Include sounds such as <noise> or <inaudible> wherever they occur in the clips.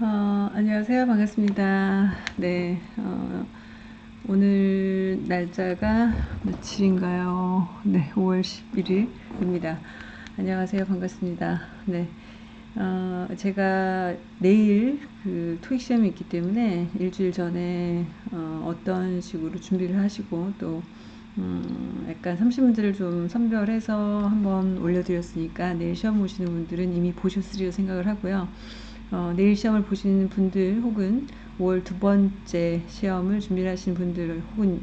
어, 안녕하세요. 반갑습니다. 네, 어, 오늘 날짜가 며칠인가요? 네, 5월 11일입니다. 안녕하세요. 반갑습니다. 네, 어, 제가 내일 그 토익 시험이 있기 때문에 일주일 전에 어, 떤 식으로 준비를 하시고 또 음, 약간 30문제를 좀 선별해서 한번 올려드렸으니까 내일 시험 보시는 분들은 이미 보셨으리라 생각을 하고요. 어, 내일 시험을 보시는 분들 혹은 5월 두 번째 시험을 준비 하시는 분들 혹은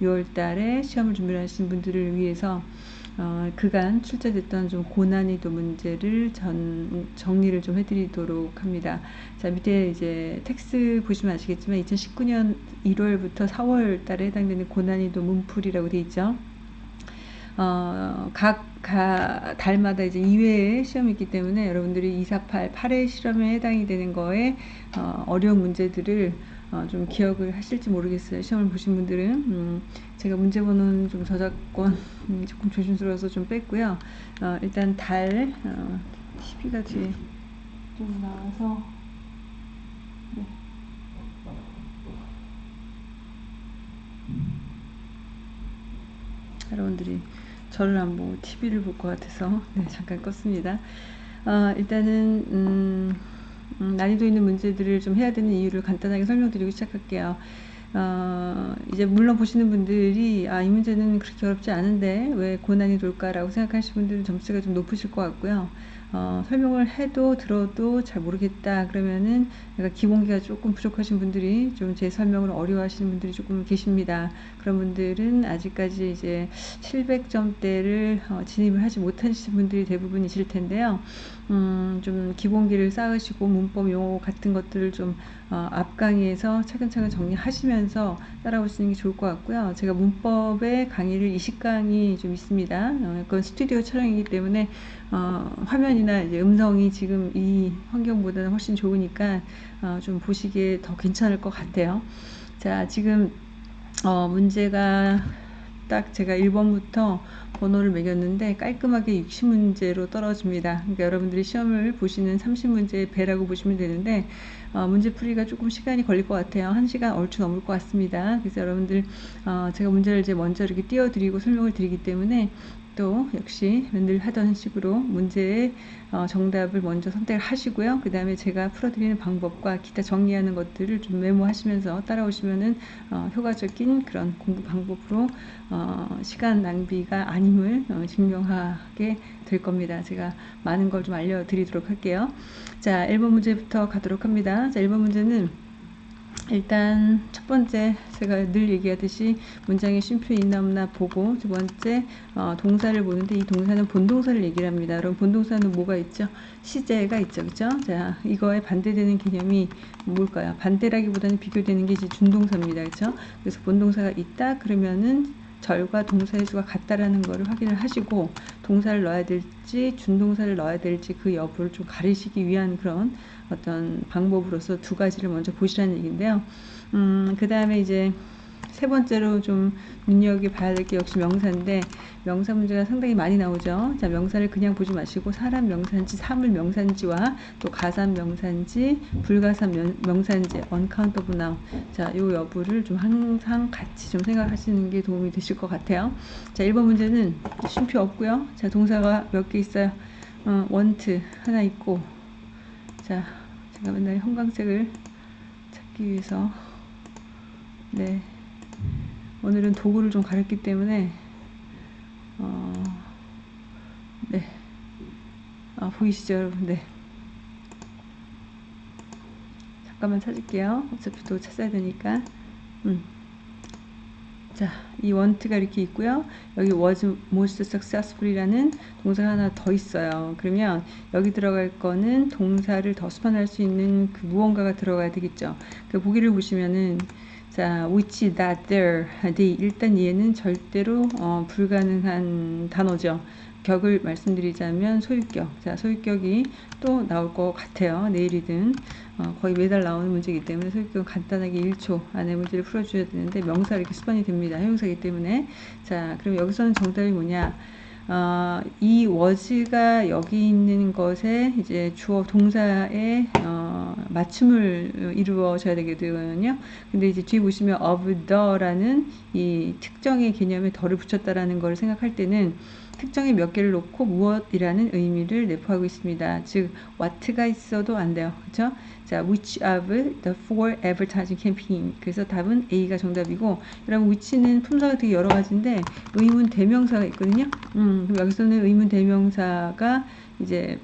6월 달에 시험을 준비 하시는 분들을 위해서 어, 그간 출제됐던 좀 고난이도 문제를 전, 정리를 좀 해드리도록 합니다. 자, 밑에 이제 텍스트 보시면 아시겠지만 2019년 1월부터 4월 달에 해당되는 고난이도 문풀이라고 되어 있죠. 어, 각, 가, 달마다 이제 2회의 시험이 있기 때문에 여러분들이 2, 4, 8, 8회 시험에 해당이 되는 거에 어, 어려운 문제들을 어, 좀 기억을 하실지 모르겠어요. 시험을 보신 분들은. 음, 제가 문제 번호는 좀 저작권 음, 조금 조심스러워서 좀 뺐고요. 어, 일단 달, 어, TV가 뒤에 좀 나와서. 네. 여러분들이 저를 안 보고 TV를 볼 것 같아서 <laughs> 네, 잠깐 껐습니다. 어, 일단은 음, 음, 난이도 있는 문제들을 좀 해야 되는 이유를 간단하게 설명드리고 시작할게요. 어, 이제 물론 보시는 분들이 아, 이 문제는 그렇게 어렵지 않은데 왜 고난이 돌까라고 생각하시는 분들은 점수가 좀 높으실 것 같고요. 어, 설명을 해도 들어도 잘 모르겠다 그러면은 내가 기본기가 조금 부족하신 분들이 좀 제 설명을 어려워하시는 분들이 조금 계십니다. 그런 분들은 아직까지 이제 700점대를 어, 진입을 하지 못하신 분들이 대부분이실 텐데요. 음, 좀 기본기를 쌓으시고 문법 용어 같은 것들을 좀 어, 앞강의에서 차근차근 정리하시면서 따라오시는 게 좋을 것 같고요. 제가 문법의 강의를 20강이 좀 있습니다. 어, 그건 스튜디오 촬영이기 때문에 어, 화면이나 이제 음성이 지금 이 환경보다는 훨씬 좋으니까 어, 좀 보시기에 더 괜찮을 것 같아요. 자, 지금 어, 문제가 딱 제가 1번부터 번호를 매겼는데 깔끔하게 60문제로 떨어집니다. 그러니까 여러분들이 시험을 보시는 30문제의 배라고 보시면 되는데 어, 문제 풀이가 조금 시간이 걸릴 것 같아요. 1시간 얼추 넘을 것 같습니다. 그래서 여러분들 어, 제가 문제를 이제 먼저 이렇게 띄워드리고 설명을 드리기 때문에 또 역시 늘 하던 식으로 문제의 어, 정답을 먼저 선택을 하시고요. 그 다음에 제가 풀어드리는 방법과 기타 정리하는 것들을 좀 메모하시면서 따라오시면은 어, 효과적인 그런 공부 방법으로 어, 시간 낭비가 아님을 어, 증명하게 될 겁니다. 제가 많은 걸 좀 알려드리도록 할게요. 자, 1번 문제부터 가도록 합니다. 자, 1번 문제는 일단 첫 번째 제가 늘 얘기하듯이 문장에 쉼표 있나 없나 보고 두 번째 어, 동사를 보는데 이 동사는 본동사를 얘기를 합니다. 그럼 본동사는 뭐가 있죠? 시제가 있죠. 그죠? 자, 이거에 반대되는 개념이 뭘까요? 반대라기보다는 비교되는 게 이제 준동사입니다. 그죠? 그래서 본동사가 있다 그러면은 절과 동사의 수가 같다라는 것을 확인을 하시고 동사를 넣어야 될지 준동사를 넣어야 될지 그 여부를 좀 가리시기 위한 그런 어떤 방법으로서 두 가지를 먼저 보시라는 얘기인데요. 음, 그 다음에 이제 세 번째로 좀 눈여겨봐야 될 게 역시 명사인데 명사 문제가 상당히 많이 나오죠. 자 명사를 그냥 보지 마시고 사람 명사인지 사물 명사인지와 또 가산 명사인지 불가산 명사인지 uncountable noun 자요 여부를 좀 항상 같이 좀 생각하시는 게 도움이 되실 것 같아요. 자 1번 문제는 쉼표 없고요. 자 동사가 몇 개 있어요. 어, want 하나 있고 자 제가 맨날 형광색을 찾기 위해서. 네. 오늘은 도구를 좀 가렸기 때문에 어, 네. 아, 보이시죠 여러분? 네. 잠깐만 찾을게요. 어차피 또 찾아야 되니까. 음. 자, 이 want가 이렇게 있고요. 여기 was most successful이라는 동사가 하나 더 있어요. 그러면 여기 들어갈 거는 동사를 더 수반할 수 있는 그 무언가가 들어가야 되겠죠. 그 보기를 보시면은 자, which, that, there, they. 일단 얘는 절대로 어, 불가능한 단어죠. 격을 말씀드리자면 소유격. 자, 소유격이 또 나올 것 같아요. 내일이든 어, 거의 매달 나오는 문제이기 때문에 소유격은 간단하게 1초 안에 문제를 풀어줘야 되는데 명사 이렇게 수반이 됩니다. 형용사이기 때문에 자, 그럼 여기서는 정답이 뭐냐? 어, 이 was가 여기 있는 것에 이제 주어 동사의 어, 맞춤을 이루어져야 되거든요. 근데 이제 뒤에 보시면 of the라는 이 특정의 개념에 덜을 붙였다라는 걸 생각할 때는 특정의 몇 개를 놓고 무엇이라는 의미를 내포하고 있습니다. 즉, what가 있어도 안 돼요. 그렇죠? 자, which of the four advertising campaign. 그래서 답은 A가 정답이고, 여러분 which는 품사가 되게 여러 가지인데 의문 대명사가 있거든요. 음, 여기서는 의문 대명사가 이제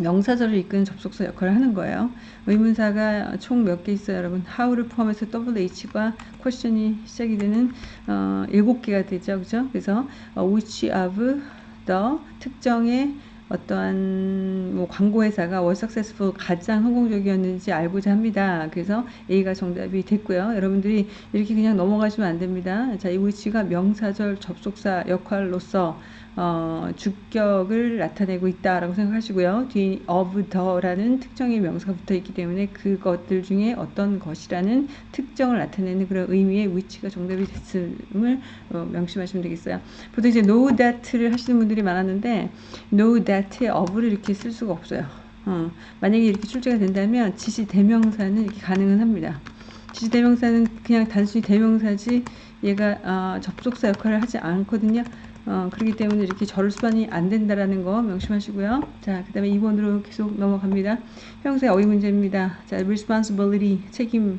명사절을 이끄는 접속사 역할을 하는 거예요. 의문사가 총 몇 개 있어요, 여러분? how를 포함해서 WH과 question이 시작이 되는 어, 7개가 되죠, 그죠? 그래서 어, which of the 특정의 어떠한 뭐 광고 회사가 월 석세스풀 가장 성공적이었는지 알고자 합니다. 그래서 A가 정답이 됐고요. 여러분들이 이렇게 그냥 넘어가시면 안 됩니다. 자, 이 위치가 명사절 접속사 역할로서 어, 주격을 나타내고 있다라고 생각하시고요. 뒤 of the라는 특정의 명사가 붙어 있기 때문에 그것들 중에 어떤 것이라는 특정을 나타내는 그런 의미의 위치가 정답이 됐음을 어, 명심하시면 되겠어요. 보통 이제 know that를 하시는 분들이 많았는데 know that에 of를 이렇게 쓸 수가 없어요. 어, 만약에 이렇게 출제가 된다면 지시 대명사는 이렇게 가능은 합니다. 지시 대명사는 그냥 단순히 대명사지 얘가 어, 접속사 역할을 하지 않거든요. 어, 그렇기 때문에 이렇게 절수반이 안 된다라는 거 명심하시고요. 자, 그 다음에 2번으로 계속 넘어갑니다. 형사의 어휘 문제입니다. 자, responsibility, 책임,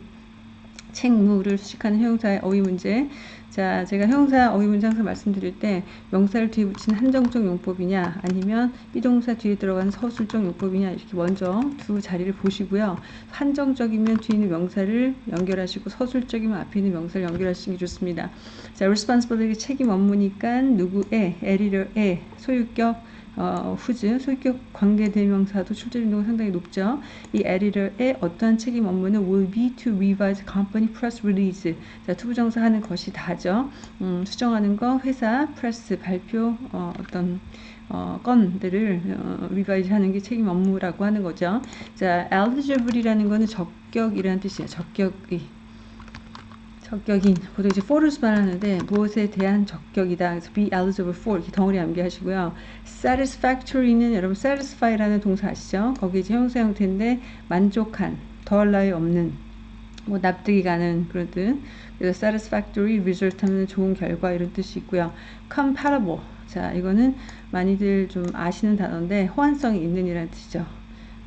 책무를 수식하는 형사의 어휘 문제. 자, 제가 형사 어휘 문제 항상 말씀드릴 때 명사를 뒤에 붙인 한정적 용법이냐 아니면 비동사 뒤에 들어가는 서술적 용법이냐 이렇게 먼저 두 자리를 보시고요. 한정적이면 뒤에 있는 명사를 연결하시고 서술적이면 앞에 있는 명사를 연결하시는 게 좋습니다. 자, responsibility 책임 업무니까 누구의, 에리러의 소유격 어, 후즈, 소유격 관계 대명사도 출제 빈도가 상당히 높죠. 이 editor의 어떠한 책임 업무는 will be to revise company press release. 자, to부정사 하는 것이 다죠. 음, 수정하는 거, 회사, press, 발표, 어, 어떤 어, 건들을 어, revise 하는 게 책임 업무라고 하는 거죠. 자, eligible이라는 거는 적격이라는 뜻이에요. 적격이. 적격인 보통 이제 for를 수반하는데 무엇에 대한 적격이다. 그래서 be eligible for 이렇게 덩어리 암기하시고요. satisfactory는 여러분 satisfy라는 동사 아시죠? 거기 이제 형사 형태인데 만족한, 더할 나위 없는, 뭐 납득이 가는 그런 뜻. 그래서 satisfactory result 하면 좋은 결과 이런 뜻이 있고요. compatible 자 이거는 많이들 좀 아시는 단어인데 호환성이 있는 이라는 뜻이죠.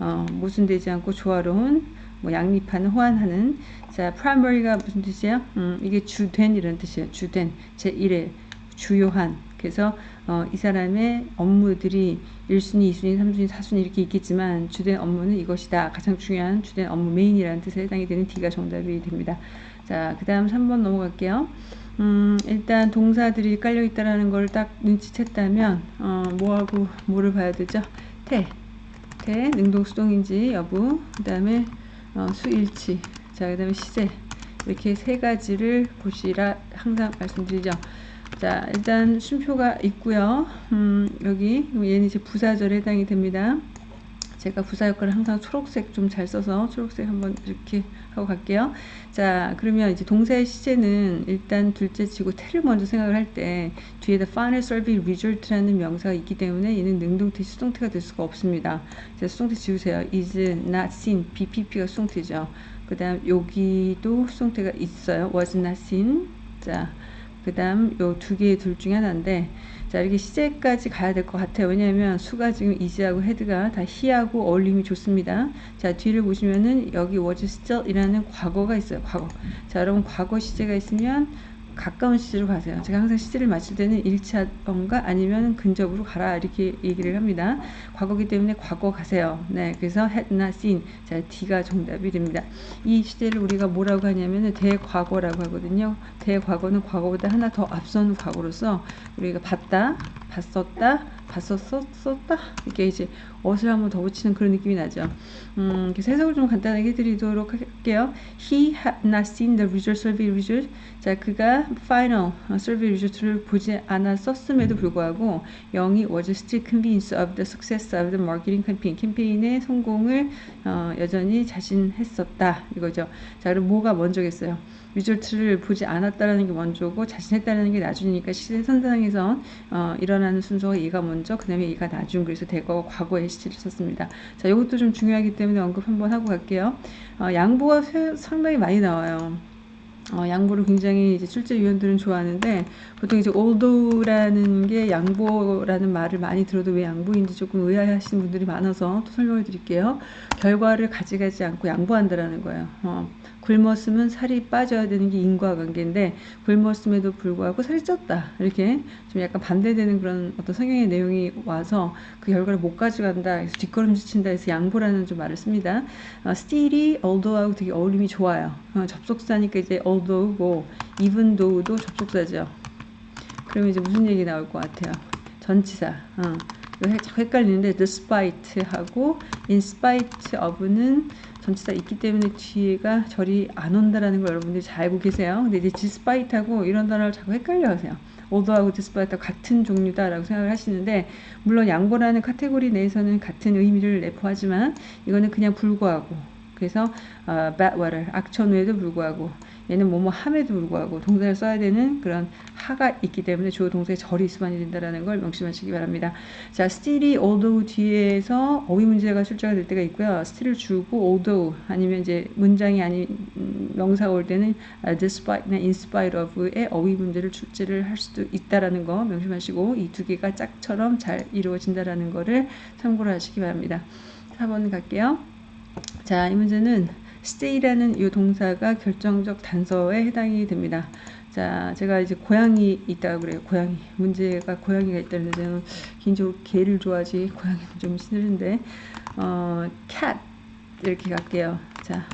어, 모순되지 않고 조화로운 뭐 양립하는 호환하는 자 primary가 무슨 뜻이에요? 음, 이게 주된 이런 뜻이에요. 주된 제1의 주요한 그래서 어, 이 사람의 업무들이 1순위, 2순위, 3순위, 4순위 이렇게 있겠지만 주된 업무는 이것이다. 가장 중요한 주된 업무 메인이라는 뜻에 해당이 되는 D가 정답이 됩니다. 자, 그 다음 3번 넘어갈게요. 음, 일단 동사들이 깔려 있다라는 걸 딱 눈치챘다면 어, 뭐하고 뭐를 봐야 되죠? 태, 태, 능동 수동인지 여부, 그 다음에 어, 수일치, 자, 그 다음에 시제 이렇게 세 가지를 보시라 항상 말씀드리죠. 자, 일단 쉼표가 있고요. 음, 여기 얘는 이제 부사절에 해당이 됩니다. 제가 부사 역할을 항상 초록색 좀 잘 써서 초록색 한번 이렇게 하고 갈게요. 자, 그러면 이제 동사의 시제는 일단 둘째 치고 태를 먼저 생각을 할 때 뒤에다 final survey result라는 명사가 있기 때문에 얘는 능동태, 수동태가 될 수가 없습니다. 자, 수동태 지우세요. is not seen, BPP가 수동태죠. 그 다음 여기도 수동태가 있어요. was not seen. 자, 그 다음 요 두 개의 둘 중에 하나인데 자 이렇게 시제까지 가야 될 것 같아요. 왜냐하면 수가 지금 이지하고 헤드가 다 히하고 어울림이 좋습니다. 자 뒤를 보시면은 여기 was still 이라는 과거가 있어요 과거. 자 여러분 과거 시제가 있으면 가까운 시제로 가세요. 제가 항상 시제를 맞출 때는 1차던가 아니면 근접으로 가라 이렇게 얘기를 합니다. 과거기 때문에 과거 가세요. 네, 그래서 had not seen. 자, D가 정답이 됩니다. 이 시제를 우리가 뭐라고 하냐면은 대과거라고 하거든요. 대과거는 과거보다 하나 더 앞선 과거로서 우리가 봤다, 봤었다, 봤었어? 썼다? 이게 이제 어을 한번 더 붙이는 그런 느낌이 나죠. 음, 그래서 해석을 좀 간단하게 해드리도록 할게요. He had not seen the result survey result. 자, 그가 final survey result를 보지 않았었음에도 불구하고 영이 was still convinced of the success of the marketing campaign. 캠페인의 성공을 어, 여전히 자신했었다. 이거죠. 자, 그럼 뭐가 먼저겠어요? 리졸트를 보지 않았다라는 게 먼저고 자신했다는 게 나중이니까 시대 선상에서 어, 일어나는 순서가 얘가 먼저 그 다음에 얘가 나중 그래서 대거 과거의 시제를 썼습니다. 자 이것도 좀 중요하기 때문에 언급 한번 하고 갈게요. 어, 양보가 상당히 많이 나와요. 어, 양보를 굉장히 이제 출제 위원들은 좋아하는데 보통 이제 althoughla는 게 양보라는 말을 많이 들어도 왜 양보인지 조금 의아해하시는 분들이 많아서 또 설명을 드릴게요. 결과를 가져가지 않고 양보한다라는 거예요. 어, 굶었으면 살이 빠져야 되는 게 인과관계인데 굶었음에도 불구하고 살이 쪘다. 이렇게 좀 약간 반대되는 그런 어떤 성경의 내용이 와서 그 결과를 못 가져간다 그래서 뒷걸음질 친다 해서 양보라는 좀 말을 씁니다. 어, still이 although하고 되게 어울림이 좋아요. 어, 접속사니까 이제 although고 even though도 접속사죠. 그러면 이제 무슨 얘기 나올 것 같아요? 전치사. 어. 헷갈리는데 despite하고 in spite of는 전치사 있기 때문에 뒤에가 절이 안 온다라는 걸 여러분들이 잘 알고 계세요. 근데 이제 despite하고 이런 단어를 자꾸 헷갈려 하세요. although하고 despite하고 같은 종류다라고 생각을 하시는데 물론 양보라는 카테고리 내에서는 같은 의미를 내포하지만 이거는 그냥 불구하고 그래서 어, bad weather 악천후에도 불구하고 얘는 뭐뭐 함에도 불구하고 동사를 써야 되는 그런 하가 있기 때문에 주어 동사의 절이 수반이 된다는 걸 명심하시기 바랍니다. 자, still이 although 뒤에서 어휘 문제가 출제가 될 때가 있고요. still을 주고 although 아니면 이제 문장이 아닌 음, 명사가 올 때는 despite나 in spite of의 어휘 문제를 출제를 할 수도 있다라는 거 명심하시고 이 두 개가 짝처럼 잘 이루어진다라는 거를 참고를 하시기 바랍니다. 4번 갈게요. 자, 이 문제는 stay라는 이 동사가 결정적 단서에 해당이 됩니다. 자, 제가 이제 고양이 있다고 그래요. 고양이. 문제가 고양이가 있다는데 저는 개인적으로 개를 좋아하지 고양이는 좀 싫은데 어, cat 이렇게 갈게요. 자,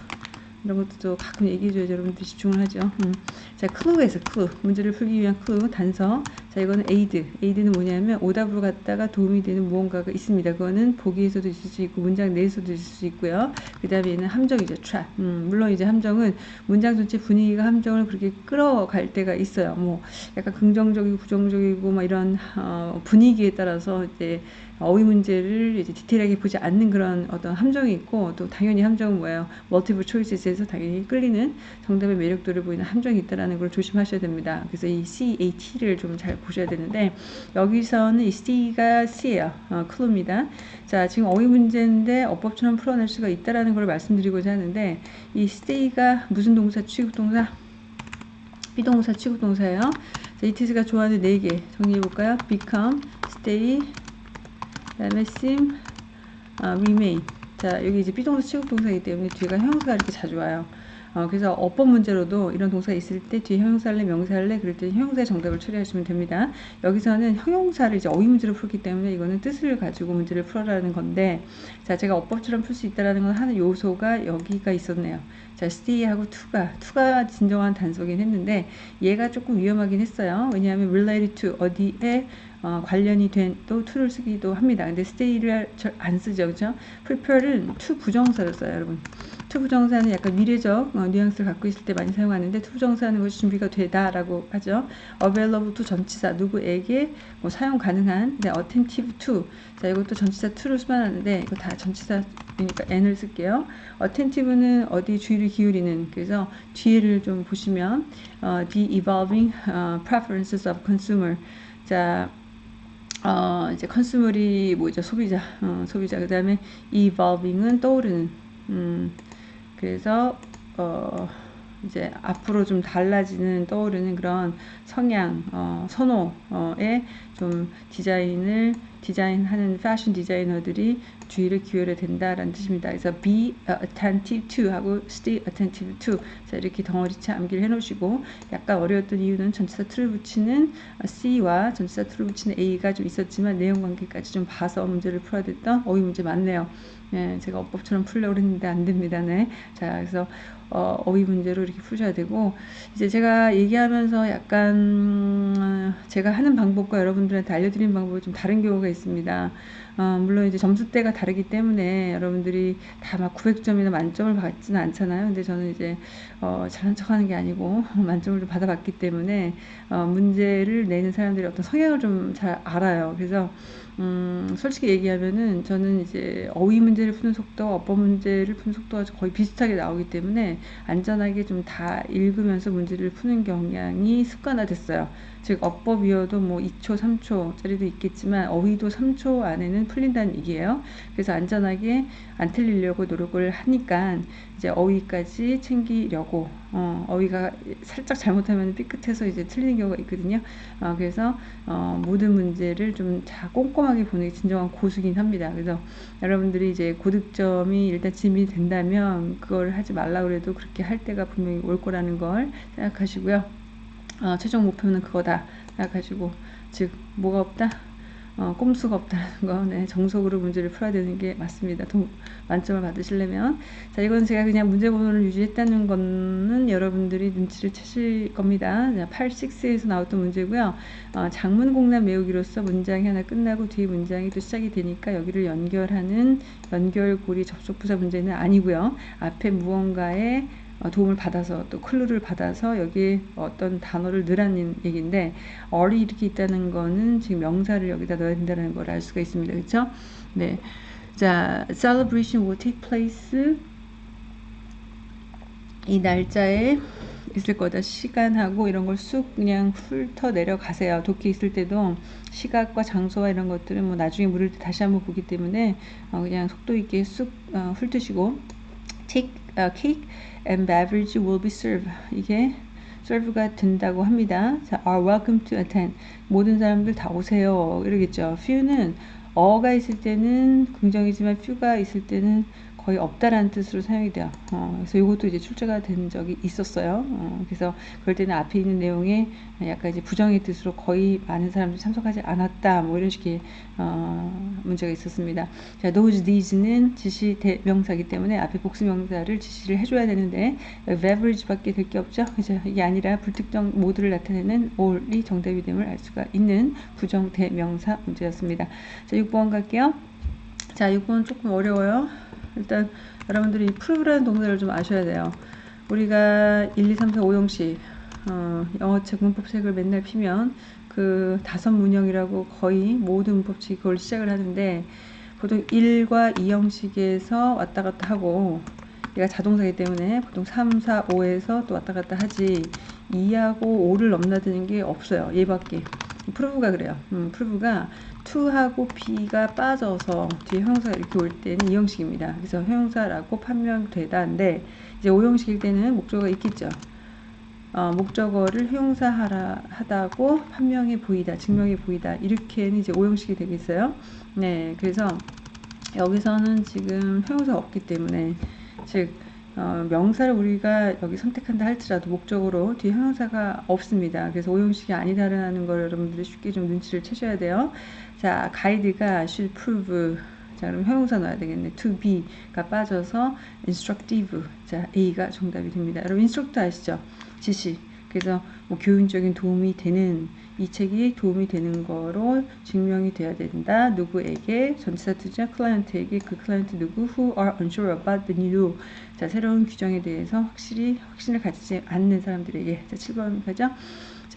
이런 것도 가끔 얘기해줘야죠. 여러분들 집중을 하죠. 음. 자, 클루에서 클루. 문제를 풀기 위한 클루, 단서. 자, 이거는 aid. aid는 뭐냐면 오답으로 갔다가 도움이 되는 무언가가 있습니다. 그거는 보기에서도 있을 수 있고 문장 내에서도 있을 수 있고요. 그 다음에 얘는 함정이죠. trap. 음, 물론 이제 함정은 문장 전체 분위기가 함정을 그렇게 끌어갈 때가 있어요. 뭐 약간 긍정적이고 부정적이고 막 이런 어, 분위기에 따라서 이제 어휘 문제를 이제 디테일하게 보지 않는 그런 어떤 함정이 있고 또 당연히 함정은 뭐예요? multiple choice에서 당연히 끌리는 정답의 매력도를 보이는 함정이 있다라는 걸 조심하셔야 됩니다. 그래서 이 CAT를 좀 잘 보셔야 되는데 여기서는 이 C가 C예요. 어, 클루입니다. 자, 지금 어휘 문제인데 어법처럼 풀어낼 수가 있다라는 걸 말씀드리고자 하는데 이 stay가 무슨 동사 취급 동사? 비동사 취급 동사예요. 자, 이티스가 좋아하는 네 개 정리해 볼까요? become, stay, 그 다음에 seem, 아, remain. 자, 여기 이제 be동사 취급 동사이기 때문에 뒤가 형용사가 이렇게 자주 와요. 어, 그래서 어법 문제로도 이런 동사가 있을 때 뒤에 형용사할래 명사할래 그럴 때 형용사의 정답을 처리하시면 됩니다. 여기서는 형용사를 이제 어휘 문제로 풀기 때문에 이거는 뜻을 가지고 문제를 풀어라는 건데 자 제가 어법처럼 풀 수 있다라는 건 하는 요소가 여기가 있었네요. 자 stay하고 to가 to가 진정한 단서긴 했는데 얘가 조금 위험하긴 했어요. 왜냐하면 related to 어디에 어, 관련이 된 또 to를 쓰기도 합니다. 근데 stay를 안 쓰죠. 그죠? prepare는 to 부정사를 써요, 여러분. to 부정사는 약간 미래적 어, 뉘앙스를 갖고 있을 때 많이 사용하는데 to 부정사는 것이 준비가 되다라고 하죠. available to 전치사 누구에게 뭐 사용 가능한 네, attentive to 자 이것도 전치사 to를 수반하는데 이거 다 전치사이니까 n을 쓸게요. attentive는 어디 주의를 기울이는 그래서 뒤를 좀 보시면 어, the evolving uh, preferences of consumer 자 어, 이제 컨슈머리 뭐죠 소비자 어, 소비자. 그 다음에 evolving은 떠오르는 음, 그래서 어, 이제 앞으로 좀 달라지는 떠오르는 그런 성향 어, 선호에 좀 디자인을 디자인하는 패션 디자이너들이 주의를 기울여야 된다라는 뜻입니다. 그래서 be attentive to 하고 stay attentive to 자 이렇게 덩어리째 암기를 해놓으시고 약간 어려웠던 이유는 전치사 to를 붙이는 C와 전치사 to를 붙이는 A가 좀 있었지만 내용 관계까지 좀 봐서 문제를 풀어야 됐던 어휘 문제 많네요. 예, 제가 어법처럼 풀려고 했는데 안 됩니다. 네. 자, 그래서 어, 어휘 문제로 이렇게 푸셔야 되고 이제 제가 얘기하면서 약간 음, 제가 하는 방법과 여러분들한테 알려드리는 방법이 좀 다른 경우가 수가 있습니다. 어, 물론 이제 점수대가 다르기 때문에 여러분들이 다 막 900점이나 만점을 받지는 않잖아요. 근데 저는 이제 어, 잘난 척하는 게 아니고 <laughs> 만점을 좀 받아봤기 때문에 어, 문제를 내는 사람들이 어떤 성향을 좀 잘 알아요. 그래서 음, 솔직히 얘기하면은 저는 이제 어휘 문제를 푸는 속도, 어법 문제를 푸는 속도가 거의 비슷하게 나오기 때문에 안전하게 좀 다 읽으면서 문제를 푸는 경향이 습관화됐어요. 즉 어법이어도 뭐 2초, 3초짜리도 있겠지만 어휘도 3초 안에는 풀린다는 얘기예요. 그래서 안전하게 안 틀리려고 노력을 하니까 이제 어휘까지 챙기려고 어, 어휘가 살짝 잘못하면 삐끗해서 이제 틀리는 경우가 있거든요. 어, 그래서 어, 모든 문제를 좀 다 꼼꼼하게 보는 게 진정한 고수긴 합니다. 그래서 여러분들이 이제 고득점이 일단 짐이 된다면 그걸 하지 말라 그래도 그렇게 할 때가 분명히 올 거라는 걸 생각하시고요. 어, 최종 목표는 그거다 생각하시고 즉 뭐가 없다 어, 꼼수가 없다는 거, 네, 정석으로 문제를 풀어야 되는 게 맞습니다. 동, 만점을 받으시려면. 자, 이건 제가 그냥 문제 번호를 유지했다는 거는 여러분들이 눈치를 채실 겁니다. 8, 6에서 나왔던 문제고요. 어, 장문 공란 외우기로서 문장이 하나 끝나고 뒤에 문장이 또 시작이 되니까 여기를 연결하는 연결고리 접속부사 문제는 아니고요. 앞에 무언가에 어, 도움을 받아서 또 클루를 받아서 여기에 어떤 단어를 넣으라는 얘기인데 어리 이렇게 있다는 거는 지금 명사를 여기다 넣어야 된다는 걸 알 수가 있습니다. 그렇죠? 네. 자, celebration will take place 이 날짜에 있을 거다. 시간하고 이런 걸 쑥 그냥 훑어 내려가세요. 도끼 있을 때도 시각과 장소와 이런 것들은 뭐 나중에 물을 때 다시 한번 보기 때문에 어 그냥 속도 있게 쑥 어 훑으시고 take uh, cake and beverage will be served. 이게 serve가 된다고 합니다. 자, are welcome to attend. 모든 사람들 다 오세요. 이러겠죠. few는 어가 있을 때는 긍정이지만 few가 있을 때는 거의 없다라는 뜻으로 사용이 돼요. 어, 그래서 이것도 이제 출제가 된 적이 있었어요. 어, 그래서 그럴 때는 앞에 있는 내용에 약간 이제 부정의 뜻으로 거의 많은 사람들이 참석하지 않았다. 뭐 이런 식의 어, 문제가 있었습니다. 자, those these는 지시 대명사기 때문에 앞에 복수 명사를 지시를 해줘야 되는데 beverage밖에 될 게 없죠. 그죠? 이게 아니라 불특정 모두를 나타내는 all이 정답이 됨을 알 수가 있는 부정 대명사 문제였습니다. 자, 6번 갈게요. 자, 6번 조금 어려워요. 일단 여러분들이 프로그라는 동사를 좀 아셔야 돼요. 우리가 1, 2, 3, 4, 5형식 어, 영어책 문법책을 맨날 피면 그 다섯 문형이라고 거의 모든 문법책이 그걸 시작을 하는데 보통 1과 2형식에서 왔다 갔다 하고 얘가 자동사이기 때문에 보통 3, 4, 5에서 또 왔다 갔다 하지 2하고 5를 넘나드는 게 없어요. 얘밖에. 프로브가 그래요. 음, 프로브가 to하고 be가 빠져서 뒤에 형용사가 이렇게 올 때는 이 형식입니다. 그래서 형용사라고 판명되다인데 이제 오형식일 때는 목적어가 있겠죠. 어, 목적어를 형용사 하라 하다고 판명해 보이다, 증명해 보이다 이렇게는 이제 오형식이 되겠어요. 네, 그래서 여기서는 지금 형용사가 없기 때문에 즉 어, 명사를 우리가 여기 선택한다 할지라도 목적으로 뒤에 형용사가 없습니다. 그래서 오형식이 아니다라는 걸 여러분들이 쉽게 좀 눈치를 채셔야 돼요. 자, 가이드가 should prove. 자, 그럼 형용사 넣어야 되겠네. to be가 빠져서 instructive. 자, A가 정답이 됩니다. 여러분, instruct 아시죠? 지시. 그래서 뭐 교육적인 도움이 되는 이 책이 도움이 되는 거로 증명이 돼야 된다. 누구에게 전치사 투자 클라이언트에게 그 클라이언트 누구 who are unsure about the new 자 새로운 규정에 대해서 확실히 확신을 가지지 않는 사람들에게 자 7번 가죠.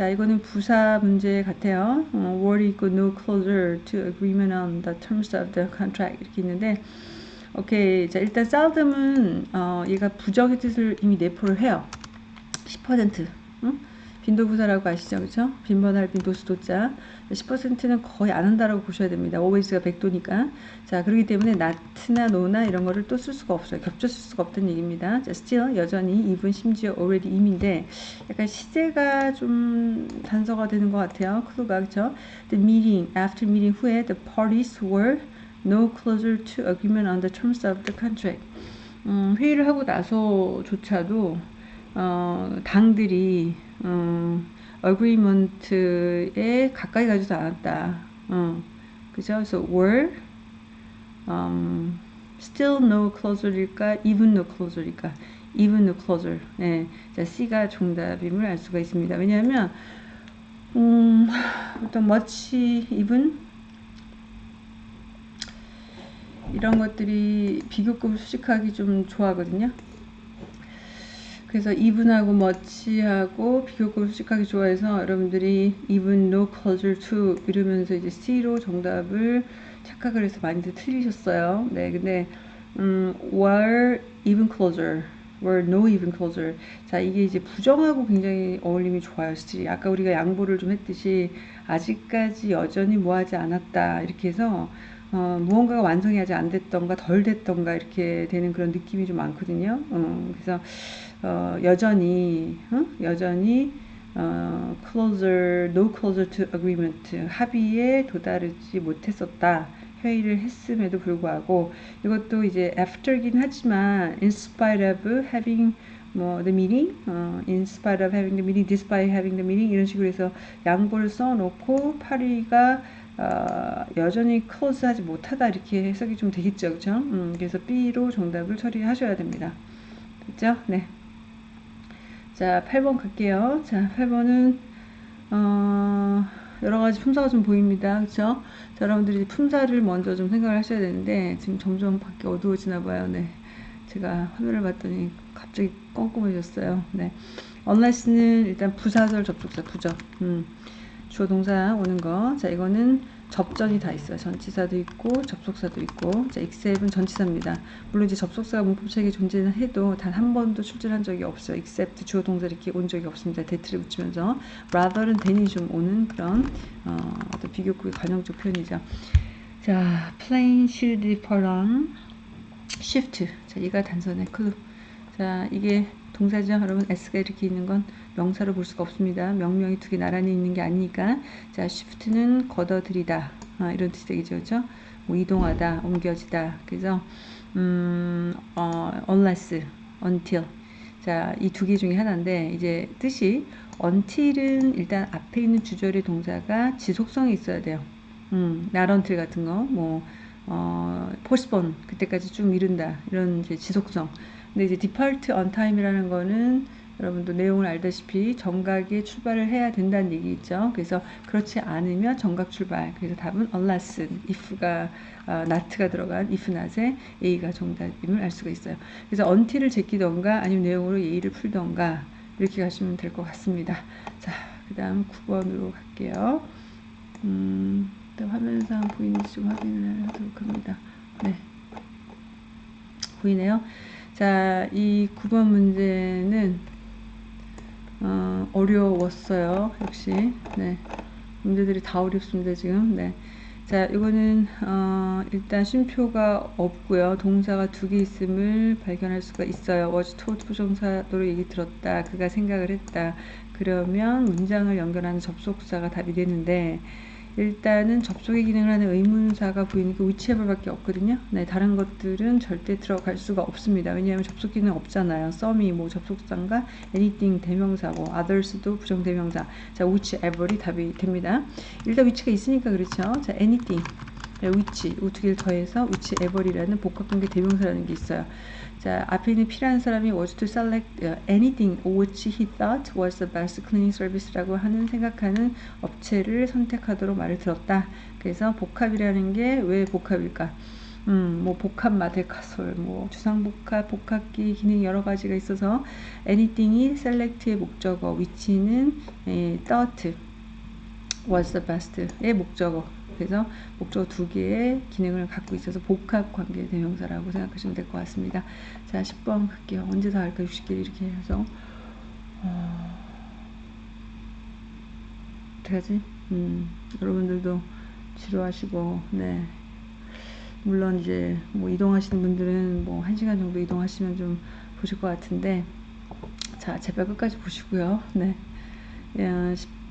자, 이거는 부사 문제 같아요. 어, were go no closer to agreement on the terms of the contract 이렇게 있는데 오케이. 자, 일단 쌀듬은 어, 얘가 부정의 뜻을 이미 내포를 해요. 10% 응? 빈도부사라고 아시죠? 그렇죠? 빈번할 빈도수도자 10%는 거의 안 한다라고 보셔야 됩니다. always가 100도니까. 자, 그렇기 때문에 not나 no나 이런 거를 또 쓸 수가 없어요. 겹쳐 쓸 수가 없다는 얘기입니다. 자, still 여전히 even 심지어 already 임인데 약간 시제가 좀 단서가 되는 것 같아요. 클루가 그렇죠? The meeting, after meeting 후에 the parties were no closer to agreement on the terms of the contract. 음, 회의를 하고 나서조차도 어, 당들이 음, agreement에 가까이 가지도 않았다. 어, 그죠? 그래서 were um, still no closer일까? even no closer일까? even no closer. 네. 자, C가 정답임을 알 수가 있습니다. 왜냐하면 음, 어떤 much even 이런 것들이 비교급을 수식하기 좀 좋아하거든요. 그래서 even하고 much하고 비교급을 수식하기 좋아해서 여러분들이 even, no, closer to 이러면서 이제 C로 정답을 착각을 해서 많이들 틀리셨어요. 네, 근데 음, were even closer, were no even closer. 자, 이게 이제 부정하고 굉장히 어울림이 좋아요, 스틸이. 아까 우리가 양보를 좀 했듯이 아직까지 여전히 뭐하지 않았다 이렇게 해서 어, 무언가가 완성이 아직 안 됐던가 덜 됐던가 이렇게 되는 그런 느낌이 좀 많거든요. 어, 그래서 어, 여전히 어? 여전히 어, closer, no closer to agreement 합의에 도달하지 못했었다. 회의를 했음에도 불구하고 이것도 이제 after긴 하지만 in spite of having 뭐 the meeting, 어, in spite of having the meeting, despite having the meeting 이런 식으로 해서 양보를 써놓고 파리가 어, 여전히 close하지 못하다 이렇게 해석이 좀 되겠죠, 그렇죠? 음, 그래서 B로 정답을 처리하셔야 됩니다. 됐죠? 네. 자, 8번 갈게요. 자, 8번은 어, 여러 가지 품사가 좀 보입니다. 그렇죠? 자, 여러분들이 품사를 먼저 좀 생각을 하셔야 되는데 지금 점점 밖에 어두워지나 봐요. 네. 제가 화면을 봤더니 갑자기 껌껌해졌어요. 네. unless는 일단 부사절 접속사 부적. 음. 주어 동사 오는 거. 자, 이거는 접전이 다 있어요. 전치사도 있고 접속사도 있고. 자, except은 전치사입니다. 물론 이제 접속사가 문법책에 존재는 해도 단 한 번도 출제한 적이 없어요. except 주어 동사 이렇게 온 적이 없습니다. 대트를 붙이면서 rather는 than이 좀 오는 그런 어, 어떤 비교급의 관용적 표현이죠. 자, plain, shield, parang, shift. 자, 이가 단선의 클루. 자, 이게 동사죠. 여러분 s가 이렇게 있는 건 명사로 볼 수가 없습니다. 명명이 두 개 나란히 있는 게 아니니까 자 shift는 걷어들이다 아, 이런 뜻이 되겠죠. 그렇죠? 뭐 이동하다, 옮겨지다. 그래서 음, 어, unless, until 자, 이 두 개 중에 하나인데 이제 뜻이 until은 일단 앞에 있는 주절의 동사가 지속성이 있어야 돼요. 음, until 같은 거, 뭐 어, postpone 그때까지 쭉 미룬다 이런 이제 지속성. 근데 이제 on time이라는 거는 여러분도 내용을 알다시피 정각에 출발을 해야 된다는 얘기 있죠. 그래서 그렇지 않으면 정각 출발. 그래서 답은 unless, if가 어, not가 들어간 if not에 A가 정답임을 알 수가 있어요. 그래서 until을 제끼던가 아니면 내용으로 예의를 풀던가 이렇게 가시면 될 것 같습니다. 자, 그 다음 9번으로 갈게요. 음, 화면상 보이는지 좀 확인을 하도록 합니다. 네. 보이네요. 자, 이 9번 문제는 어, 어려웠어요. 역시. 네. 문제들이 다 어렵습니다, 지금. 네. 자, 이거는 어, 일단 쉼표가 없고요. 동사가 두 개 있음을 발견할 수가 있어요. was told 부정사도로 얘기 들었다. 그가 생각을 했다. 그러면 문장을 연결하는 접속사가 답이 되는데 일단은 접속의 기능을 하는 의문사가 보이니까 whichever밖에 없거든요. 네, 다른 것들은 절대 들어갈 수가 없습니다. 왜냐하면 접속 기능 없잖아요. some이 뭐 접속사인가, anything 대명사고, others도 부정 대명사. 자, whichever이 답이 됩니다. 일단 위치가 있으니까 그렇죠. 자, anything. which, 두 개를 더해서 whichever이라는 복합관계 대명사라는 게 있어요. 자, 앞에 있는 필요한 사람이 was to select anything which he thought was the best cleaning service라고 하는 생각하는 업체를 선택하도록 말을 들었다. 그래서 복합이라는 게 왜 복합일까? 음, 뭐 복합 마데카솔, 뭐 주상복합, 복합기 기능 여러 가지가 있어서 anything이 select의 목적어, which는 에, thought was the best의 목적어. 그래서 목적어 두 개의 기능을 갖고 있어서 복합 관계 대명사라고 생각하시면 될 것 같습니다. 자, 10번 갈게요. 언제 다 할까? 60개 이렇게 해서 어... 어떡하지? 음, 여러분들도 지루하시고 네. 물론 이제 뭐 이동하시는 분들은 뭐 1시간 정도 이동하시면 좀 보실 것 같은데 자, 제발 끝까지 보시고요. 네.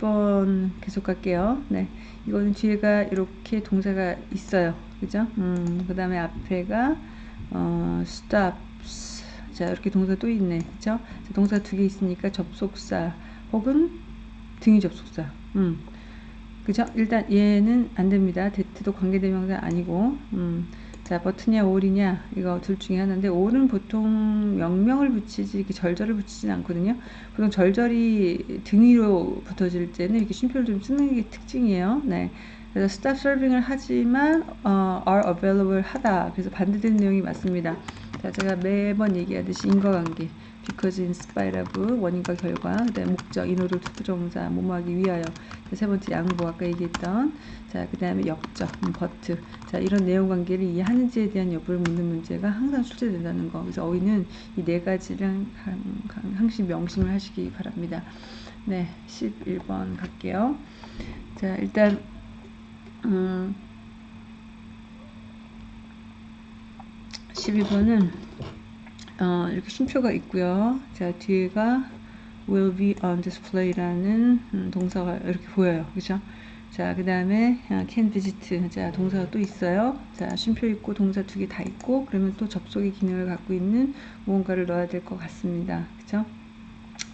10번 계속 갈게요. 네. 이거는 뒤에가 이렇게 동사가 있어요. 그죠? 음, 그 다음에 앞에가, 어, stops. 자, 이렇게 동사 또 있네. 그죠? 자, 동사 두 개 있으니까 접속사 혹은 등위 접속사. 음. 그죠? 일단 얘는 안 됩니다. 대트도 관계대명사 아니고, 음. 자, 버튼이냐, 올이냐, 이거 둘 중에 하나인데, 올은 보통 명명을 붙이지, 이렇게 절절을 붙이진 않거든요. 보통 절절이 등 위로 붙어질 때는 이렇게 쉼표를 좀 쓰는 게 특징이에요. 네. 그래서 stop serving을 하지만 어, are available 하다. 그래서 반대되는 내용이 맞습니다. 자, 제가 매번 얘기하듯이 인과관계. Because in spite of 원인과 결과 그다음에 목적 in order to부정사 뭐뭐하기 위하여 세 번째 양보 아까 얘기했던 자 그 다음에 역접 음, but 자 이런 내용 관계를 이해하는지에 대한 여부를 묻는 문제가 항상 출제된다는 거. 그래서 어휘는 이 네 가지를 항상 명심을 하시기 바랍니다. 네 11번 갈게요. 자 일단 음 12번은 어, 이렇게 쉼표가 있고요. 자 뒤에가 will be on display라는 음, 동사가 이렇게 보여요. 그죠? 자, 그 다음에 어, can visit. 자, 동사가 또 있어요. 자, 쉼표 있고 동사 두 개 다 있고 그러면 또 접속의 기능을 갖고 있는 무언가를 넣어야 될 것 같습니다. 그죠?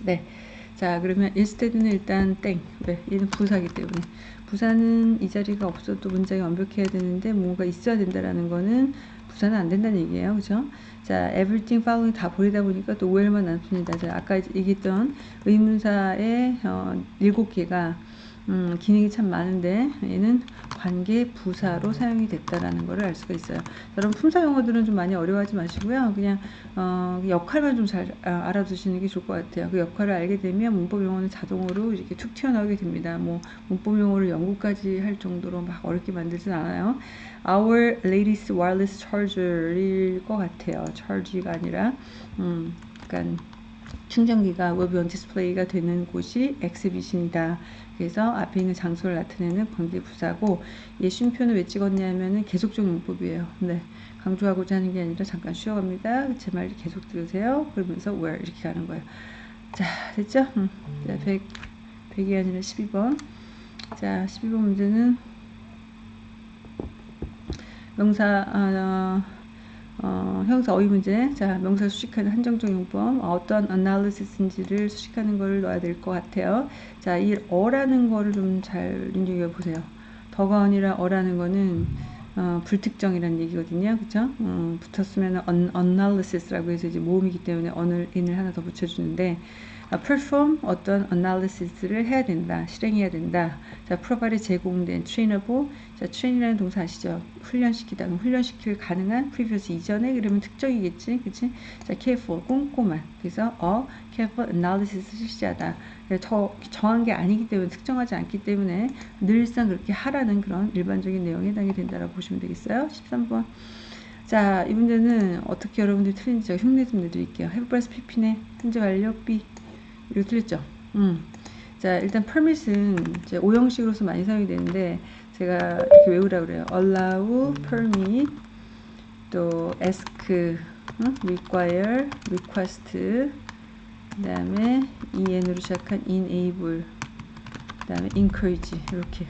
네. 자, 그러면 instead는 일단 땡. 왜? 얘는 부사기 때문에. 부사는 이 자리가 없어도 문장이 완벽해야 되는데 뭔가 있어야 된다라는 거는 부사는 안 된다는 얘기예요. 그죠? 자, everything following 다 버리다 보니까 또 오해만 남습니다. 자, 아까 얘기했던 의문사의 어, 7개가 음, 기능이 참 많은데 얘는 관계 부사로 사용이 됐다라는 것을 알 수가 있어요. 여러분 품사 용어들은 좀 많이 어려워하지 마시고요. 그냥 어, 역할만 좀잘 아, 알아두시는 게 좋을 것 같아요. 그 역할을 알게 되면 문법 용어는 자동으로 이렇게 툭 튀어나오게 됩니다. 뭐 문법 용어를 연구까지 할 정도로 막 어렵게 만들진 않아요. Our latest wireless charger일 것 같아요. charge가 아니라 음, 약간 충전기가 be on display가 되는 곳이 exhibition이다. 그래서 앞에 있는 장소를 나타내는 관계 부사고 얘 쉼표는 왜 찍었냐면은 계속적 문법이에요. 네. 강조하고자 하는 게 아니라 잠깐 쉬어갑니다. 제 말 계속 들으세요. 그러면서 where 이렇게 가는 거예요. 자, 됐죠? 음. 자, 100, 100이 아니라 12번. 자, 12번 문제는 명사, 아, 어, 형사 어휘 문제. 자, 명사 수식하는 한정적 용법. 어떤 analysis인지를 수식하는 걸 넣어야 될 것 같아요. 자, 이 어라는 거를 좀 잘 눈여겨 보세요. 더가 아니라 어라는 거는 어, 불특정이라는 얘기거든요. 그죠? 어, 붙었으면 analysis라고 해서 이제 모음이기 때문에 언을 인을 하나 더 붙여주는데 아, perform 어떤 analysis를 해야 된다, 실행해야 된다. 자, provide 제공된 trainable. 자, train이라는 동사 아시죠? 훈련시키다. 훈련시킬 가능한 previous 이전에 그러면 특정이겠지, 그치? 자, careful 꼼꼼한. 그래서 어 careful analysis 실시하다. 더 정한 게 아니기 때문에 특정하지 않기 때문에 늘상 그렇게 하라는 그런 일반적인 내용에 해당이 된다라고 보시면 되겠어요. 13번. 자, 이 문제는 어떻게 여러분들이 틀린지 제가 흉내 좀 내드릴게요. breast pp네. 현재 완료 B. 이거 틀렸죠? 음. 자, 일단 permit은 이제 오형식으로서 많이 사용이 되는데 제가 이렇게 외우라 그래요. allow, permit, 또 ask, 응? require, request, 그 다음에 en으로 시작한 enable, 그 다음에 encourage 이렇게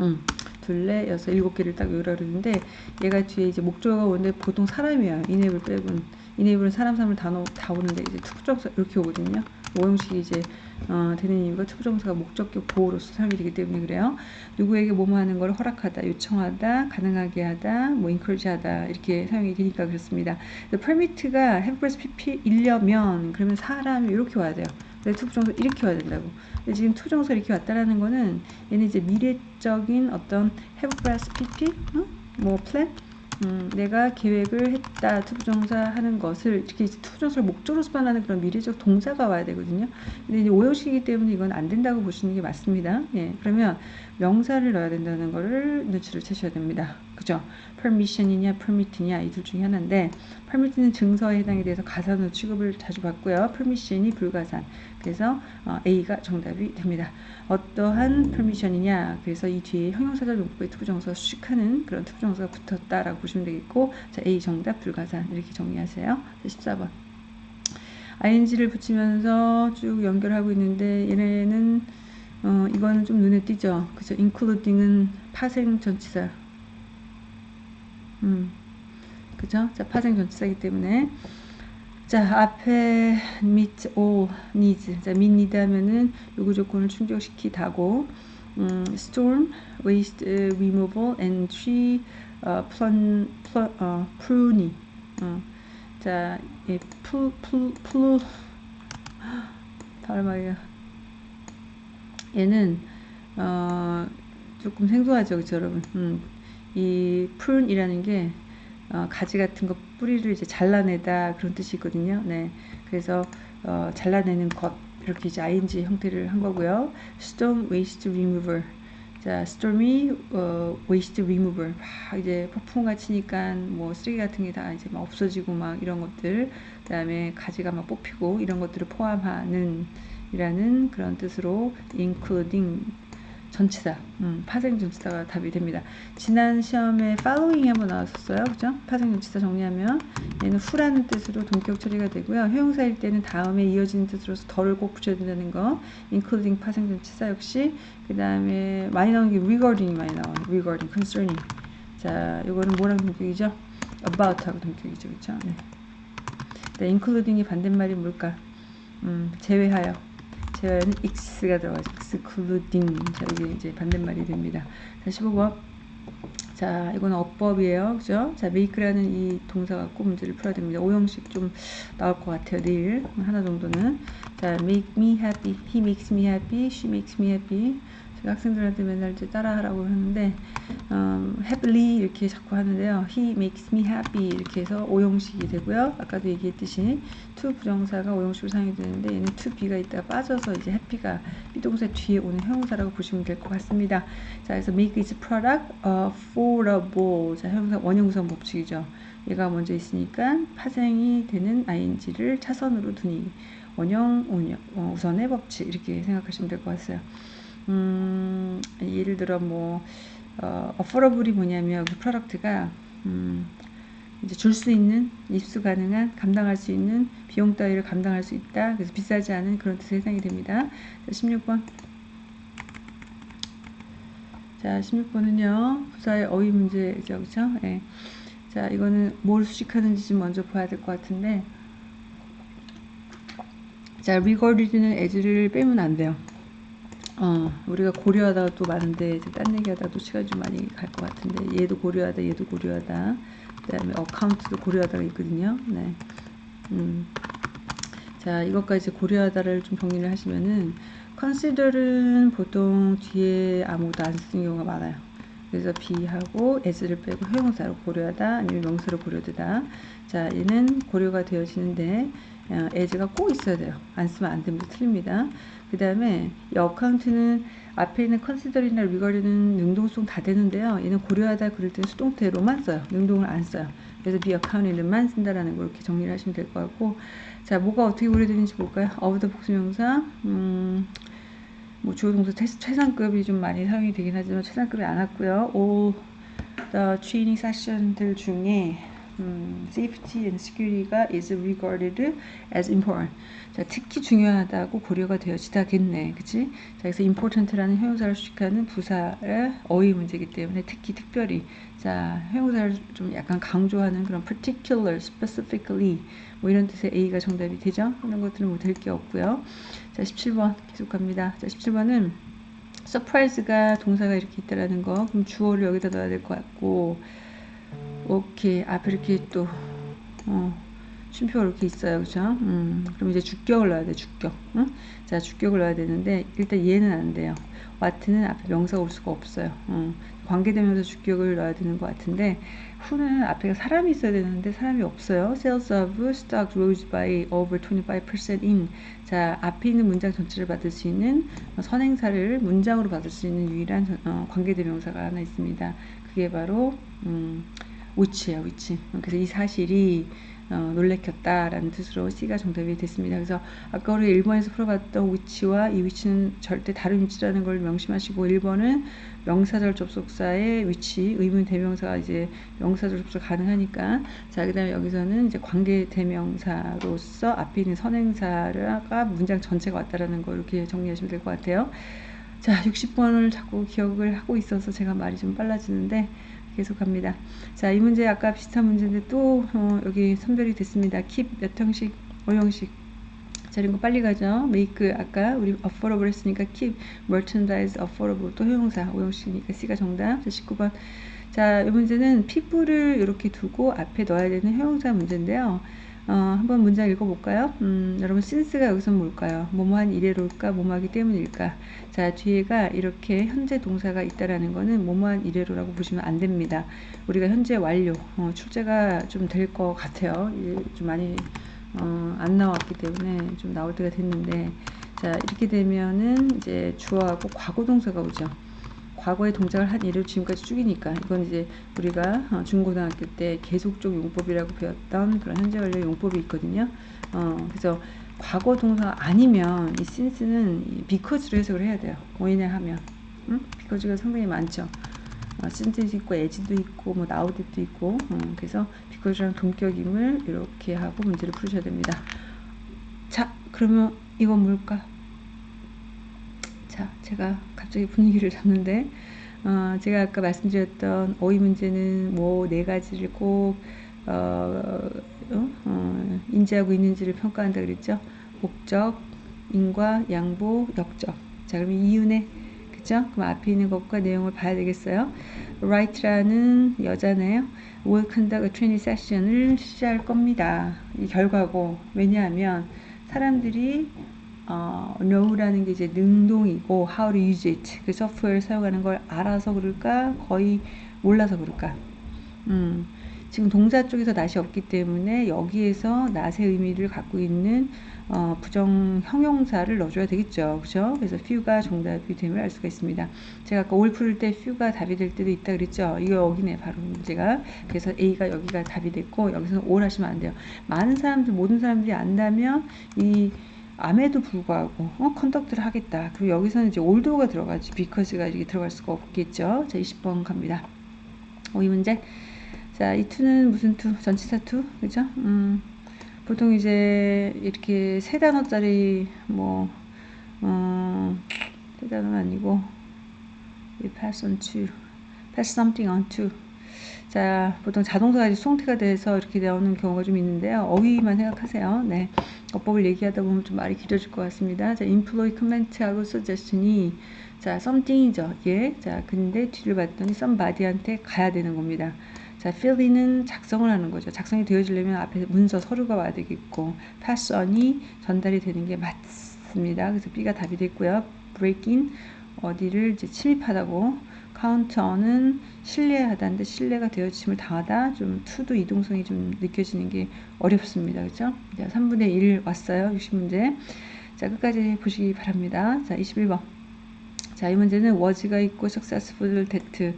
음, 둘, 넷, 여섯, 일곱 개를 딱 외우라 그러는데 얘가 뒤에 이제 목적어가 오는데 보통 사람이에요. enable 빼곤. enable은 사람 사람을 다, 넣, 다 오는데 이제 to부정사 이렇게 오거든요. 오형식이 이제 어, 되는 이유가 투부정사가 목적격 보호로서 사용이 되기 때문에 그래요. 누구에게 뭐뭐 하는 걸 허락하다, 요청하다, 가능하게 하다, 뭐 encourage 하다 이렇게 사용이 되니까 그렇습니다. permit가 have plus pp 일려면 그러면 사람이 이렇게 와야 돼요. 투부정사 이렇게 와야 된다고. 근데 지금 투부정사 이렇게 왔다라는 거는 얘는 이제 미래적인 어떤 have plus pp, 어? 뭐 plan 음, 내가 계획을 했다 투부정사 하는 것을 이렇게 투부정사를 목적으로 수반하는 그런 미래적 동사가 와야 되거든요. 근데 이제 오형식이기 때문에 이건 안 된다고 보시는 게 맞습니다. 예, 그러면 명사를 넣어야 된다는 거를 눈치를 채셔야 됩니다. 그죠? permission이냐 permit이냐 이 둘 중에 하나인데 permit는 증서에 해당이 돼서 가산으로 취급을 자주 받고요. permission이 불가산. 그래서 어, A가 정답이 됩니다. 어떠한 permission이냐 그래서 이 뒤에 형용사절 용법의 투부정사 수식하는 그런 투부정사가 붙었다라고 보시면 되겠고 자 A 정답 불가산 이렇게 정리하세요. 14번 ing를 붙이면서 쭉 연결하고 있는데 얘네는 어, 이거는 좀 눈에 띄죠. 그죠? including은 파생 전치사. 음, 그죠? 자, 파생 전치사이기 때문에 자, 앞에 meet all needs. 자, meet need 하면은 요구 조건을 충족시키다고 음, storm, waste removal, and tree uh, plun, plun, uh, pruning. 어. 자, 예, 플, 플, 플, 발음하기가 얘는 어, 조금 생소하죠, 그렇죠, 여러분? 음, 이 prune이라는 게 어, 가지 같은 거 뿌리를 이제 잘라내다 그런 뜻이거든요. 네, 그래서 어, 잘라내는 것 이렇게 이제 ing 형태를 한 거고요. storm waste remover. 자, stormy 어, waste remover. 막 이제 폭풍과 치니까 뭐 쓰레기 같은 게 다 이제 막 없어지고 막 이런 것들. 그다음에 가지가 막 뽑히고 이런 것들을 포함하는 이라는 그런 뜻으로 including 전치사, 음, 파생 전치사가 답이 됩니다. 지난 시험에 following 한번 나왔었어요. 그죠? 파생 전치사 정리하면 얘는 후라는 뜻으로 동격 처리가 되고요. 형용사일 때는 다음에 이어지는 뜻으로서 덜을 꼭 붙여야 된다는 거. including 파생 전치사 역시 그 다음에 많이 나오는 게 regarding이 많이 나와요. regarding, concerning. 자, 이거는 뭐랑 동격이죠? about하고 동격이죠. 그죠? 네. 네, including이 반대말이 뭘까? 음, 제외하여. 제외는 x가 들어가죠. excluding. 자, 이게 이제 반대말이 됩니다. 자, 15번. 자, 이거는 어법이에요. 그죠? 자, make라는 이 동사 갖고 문제를 풀어야 됩니다. 오형식 좀 나올 것 같아요. 내일. 하나 정도는. 자, make me happy. he makes me happy. she makes me happy. 학생들한테 맨날 이제 따라하라고 하는데 um, happily 이렇게 자꾸 하는데요. he makes me happy 이렇게 해서 오형식이 되고요. 아까도 얘기했듯이 to 부정사가 오형식으로 사용이 되는데 얘는 to be가 있다가 빠져서 이제 happy가 비동사 뒤에 오는 형용사라고 보시면 될 것 같습니다. 자, 그래서 make its product affordable. 자, 형용사 원형구성 법칙이죠. 얘가 먼저 있으니까 파생이 되는 ing를 차선으로 두니 원형 우선의 법칙 이렇게 생각하시면 될 것 같아요. 음, 예를 들어 뭐 어, 어퍼러블이 뭐냐면 그 프로덕트가 음, 이제 줄 수 있는 입수 가능한 감당할 수 있는 비용 따위를 감당할 수 있다. 그래서 비싸지 않은 그런 해당이 됩니다. 자, 16번. 자, 16번은요. 부사의 어휘 문제죠. 그렇죠? 예. 자, 이거는 뭘 수식하는지 좀 먼저 봐야 될 것 같은데 자, regarded는 as를 빼면 안 돼요. 어, 우리가 고려하다가 또 많은데 딴 얘기하다 또 시간이 좀 많이 갈 것 같은데 얘도 고려하다 얘도 고려하다. 그 다음에 어카운트도 고려하다가 있거든요. 네. 음. 자 이것까지 고려하다를 좀 정리를 하시면은 consider은 보통 뒤에 아무것도 안 쓰는 경우가 많아요. 그래서 be하고 as를 빼고 형용사로 고려하다 아니면 명사로 고려되다. 자 얘는 고려가 되어지는데 어, as가 꼭 있어야 돼요. 안 쓰면 안 됩니다. 틀립니다 그 다음에 이 어카운트는 앞에 있는 컨시더링이나 리거리는 능동성 다 되는데요. 얘는 고려하다 그럴 때는 수동태로만 써요. 능동을 안 써요. 그래서 비 어카운트는만 쓴다라는 걸 이렇게 정리를 하시면 될 것 같고 자 뭐가 어떻게 고려되는지 볼까요? 어브더 복수명사 음, 뭐 주어 동사 최상급이 좀 많이 사용이 되긴 하지만 최상급이 안 왔고요. all the training session들 중에 음, safety and security가 is regarded as important. 자, 특히 중요하다고 고려가 되어지다겠네. 그치? 자, 그래서 important라는 형용사를 수식하는 부사의 어휘 문제이기 때문에 특히 특별히 자, 형용사를 좀 약간 강조하는 그런 particular, specifically 뭐 이런 뜻의 A가 정답이 되죠? 이런 것들은 뭐 될 게 없고요. 자, 17번 계속 갑니다. 자, 17번은 surprise가 동사가 이렇게 있다라는 거. 그럼 주어를 여기다 넣어야 될 것 같고 오케이 앞에 이렇게 또 어, 쉼표가 이렇게 있어요. 그죠 음, 그럼 이제 주격을 넣어야 돼 주격. 응? 자 주격을 넣어야 되는데 일단 얘는 안 돼요. 와트는 앞에 명사가 올 수가 없어요. 음, 관계되면서 주격을 넣어야 되는 것 같은데 후는 앞에 사람이 있어야 되는데 사람이 없어요. Sales of stock rose by over 25% in. 자 앞에 있는 문장 전체를 받을 수 있는 선행사를 문장으로 받을 수 있는 유일한 어, 관계대명사가 하나 있습니다. 그게 바로 음, 위치예요, 위치. 그래서 이 사실이 어, 놀래켰다라는 뜻으로 C가 정답이 됐습니다. 그래서 아까 우리 1번에서 풀어봤던 위치와 이 위치는 절대 다른 위치라는 걸 명심하시고 1번은 명사절 접속사의 위치, 의문 대명사가 이제 명사절 접속 가능하니까 자, 그 다음에 여기서는 이제 관계 대명사로서 앞에 있는 선행사가 문장 전체가 왔다라는 거 이렇게 정리하시면 될 것 같아요. 자, 60번을 자꾸 기억을 하고 있어서 제가 말이 좀 빨라지는데 계속합니다. 자, 이 문제 아까 비슷한 문제인데 또 어, 여기 선별이 됐습니다. keep 몇 형식, 5형식. 자, 이런 거 빨리 가죠. make 아까 우리 affordable 했으니까 keep merchandise affordable 또 형용사 5형식이니까 C가 정답. 자, 19번. 자, 이 문제는 피부를 이렇게 두고 앞에 넣어야 되는 형용사 문제인데요. 어, 한번 문장 읽어볼까요? 음, 여러분, since가 여기서 뭘까요? 뭐뭐한 이래로일까? 뭐뭐하기 때문일까? 자, 뒤에가 이렇게 현재 동사가 있다라는 거는 뭐뭐한 이래로라고 보시면 안 됩니다. 우리가 현재 완료, 어, 출제가 좀 될 것 같아요. 예, 좀 많이 어, 안 나왔기 때문에 좀 나올 때가 됐는데, 자, 이렇게 되면은 이제 주어하고 과거 동사가 오죠. 과거의 동작을 한 예를 지금까지 쭉이니까 이건 이제 우리가 어, 중고등학교 때 계속적 용법이라고 배웠던 그런 현재 완료 용법이 있거든요. 어, 그래서 과거 동사 아니면 이 since는 이 because로 해석을 해야 돼요. 왜냐하면 응? because가 상당히 많죠. 어, since도 있고 as도 있고 뭐 now도 있고 어, 그래서 because랑 동격임을 이렇게 하고 문제를 풀으셔야 됩니다. 자 그러면 이건 뭘까? 자, 제가 갑자기 분위기를 잡는데, 어, 제가 아까 말씀드렸던 어휘 문제는 뭐 네 가지를 꼭, 어, 어, 어, 인지하고 있는지를 평가한다 그랬죠. 목적, 인과, 양보, 역적. 자, 그러면 이윤에, 그죠? 그럼 앞에 있는 것과 내용을 봐야 되겠어요. write라는 여자네요. will conduct a training session을 시작할 겁니다. 이 결과고, 왜냐하면 사람들이 어, know라는 게 이제 능동이고 how to use it. 그 소프트웨어를 사용하는 걸 알아서 그럴까? 거의 몰라서 그럴까? 음, 지금 동사 쪽에서 낫이 없기 때문에 여기에서 낫의 의미를 갖고 있는 어, 부정 형용사를 넣어줘야 되겠죠. 그죠? 그래서 few가 정답이 됨을 알 수가 있습니다. 제가 아까 올 풀을 때 few가 답이 될 때도 있다 그랬죠? 이거 여기네 바로. 문제가. 그래서 A가 여기가 답이 됐고 여기서는 all 하시면 안 돼요. 많은 사람들 모든 사람들이 안다면 이 암에도 불구하고 어, conduct를 하겠다. 그리고 여기서는 이제 although가 들어가지 because가 이렇게 들어갈 수가 없겠죠. 자, 20번 갑니다. 오, 이 문제. 자, 이 to는 무슨 to? 전치사 to? 그죠? 음, 보통 이제 이렇게 세 단어짜리 뭐, 어, 세 단어는 아니고, 이 pass on to, pass something on to. 자, 보통 자동사가 이제 수동태가 돼서 이렇게 나오는 경우가 좀 있는데요. 어휘만 생각하세요. 네. 어법을 얘기하다 보면 좀 말이 길어질 것 같습니다. 자, employ comment하고 suggestion이 자, something이죠. 예. 자, 근데 뒤를 봤더니 somebody한테 가야 되는 겁니다. 자, fill인은 작성을 하는 거죠. 작성이 되어지려면 앞에 문서 서류가 와야 되겠고, pass on이 전달이 되는 게 맞습니다. 그래서 B가 답이 됐고요. break in 어디를 이제 침입하다고 카운터는 신뢰하다인데 신뢰가 되어짐을 당하다 좀 투도 이동성이 좀 느껴지는 게 어렵습니다. 그죠? 자, 3분의 1 왔어요. 60문제. 자, 끝까지 보시기 바랍니다. 자, 21번. 자, 이 문제는 was가 있고 successful that.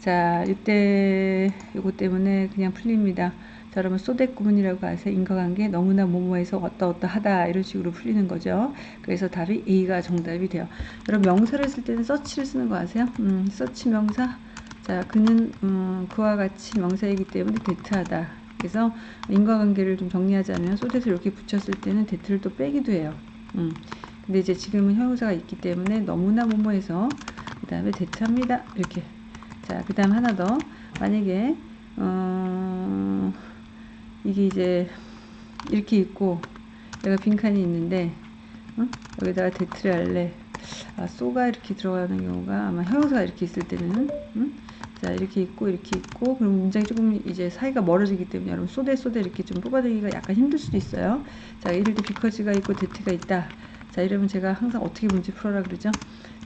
자, 이때 이거 때문에 그냥 풀립니다. 자, 여러분 소댓 구문이라고 해서 인과관계 너무나 뭐뭐해서 어떠 어떠 하다 이런 식으로 풀리는 거죠. 그래서 답이 A가 정답이 돼요. 여러분 명사를 쓸 때는 such를 쓰는 거 아세요? 음, such 명사. 자, 그는 음, 그와 같이 명사이기 때문에 that하다. 그래서 인과관계를 좀 정리하자면 so that을 이렇게 붙였을 때는 that을 또 빼기도 해요. 음. 근데 이제 지금은 형용사가 있기 때문에 너무나 뭐뭐해서 그 다음에 that합니다. 이렇게. 자, 그 다음 하나 더. 만약에 어... 이게 이제 이렇게 있고 내가 빈칸이 있는데 어? 여기다가 that을 할래 아, so가 이렇게 들어가는 경우가 아마 형용사가 이렇게 있을 때는 음? 자 이렇게 있고 이렇게 있고 그럼 문장이 조금 이제 사이가 멀어지기 때문에 여러분 so that so that 이렇게 좀 뽑아내기가 약간 힘들 수도 있어요. 자 예를 들어 because가 있고 데트가 있다. 자 이러면 제가 항상 어떻게 문제 풀어라 그러죠?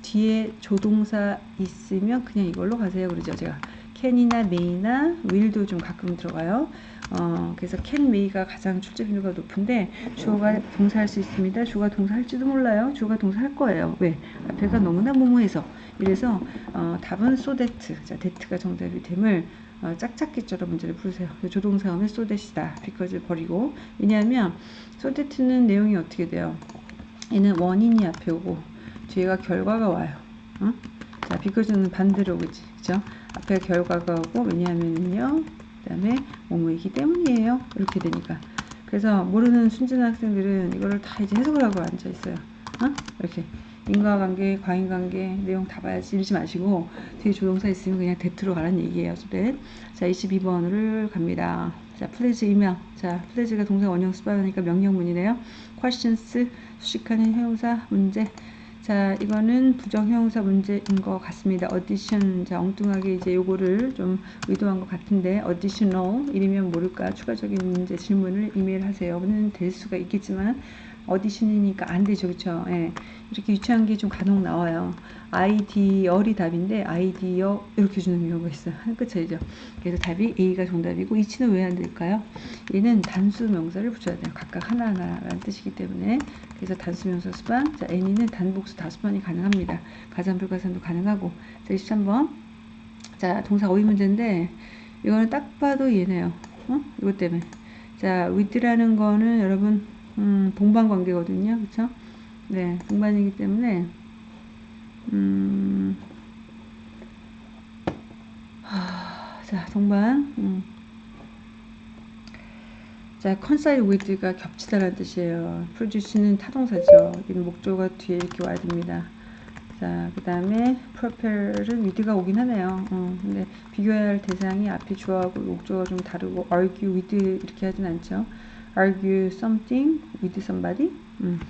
뒤에 조동사 있으면 그냥 이걸로 가세요 그러죠 제가. 캔이나 메이나 will도 좀 가끔 들어가요 어, 그래서 can, may가 가장 출제 빈도가 높은데 주어가 동사할 수 있습니다. 주어가 동사할지도 몰라요. 주어가 동사할 거예요. 왜? 앞에가 너무나 모모해서 이래서 어, 답은 so that. 자, that가 정답이 됨을 어, 짝짝기처럼 문제를 풀으세요. so that이다. because 버리고 왜냐하면 so that는 내용이 어떻게 돼요? 얘는 원인이 앞에 오고 뒤에가 결과가 와요. 어? 자, because는 반대로 오지. 그죠? 앞에 결과가 오고 왜냐하면요. 그 다음에 뭐뭐이기 때문이에요. 이렇게 되니까. 그래서 모르는 순진한 학생들은 이거를 다 이제 해석을 하고 앉아 있어요. 어? 이렇게. 인과관계, 과인관계, 내용 다 봐야지 이러지 마시고 뒤에 조동사 있으면 그냥 대트로 가라는 얘기예요. 소대. 자, 22번을 갑니다. 자, 플레즈 이명. 자, 플레즈가 동사 원형 수반하니까 명령문이네요. questions, 수식하는 형용사 문제. 자, 이거는 부정형용사 문제인 것 같습니다. addition. 자, 엉뚱하게 이제 요거를 좀 의도한 것 같은데, additional. 이러면 모를까? 추가적인 문제 질문을 이메일 하세요.는 될 수가 있겠지만, 어디션이니까 안 되죠. 그쵸? 예. 이렇게 유치한 게 좀 간혹 나와요. 아이디어이 답인데, 아이디어 이렇게 주는 경우가 있어요. 한끝 차이죠. 그래서 답이 A가 정답이고, 이치는 왜 안 될까요? 얘는 단수 명사를 붙여야 돼요. 각각 하나하나라는 뜻이기 때문에. 그래서 단수 명사 수반. 자, N이는 단복수 다수반이 가능합니다. 가산 불가산도 가능하고. 자, 23번. 자, 동사 어휘 문제인데, 이거는 딱 봐도 얘네요. 어? 이것 때문에. 자, with라는 거는 여러분, 음, 동반 관계거든요. 그쵸? 네, 동반이기 때문에, 음, 하, 자, 동반, 음. 자, coincide with가 겹치다라는 뜻이에요. produce는 타동사죠. 이는 목적어가 뒤에 이렇게 와야 됩니다. 자, 그 다음에 propel은 with가 오긴 하네요. 어, 근데 비교해야 할 대상이 앞에 주어하고 목적어가 좀 다르고 argue with 이렇게 하진 않죠. argue something with somebody. 음,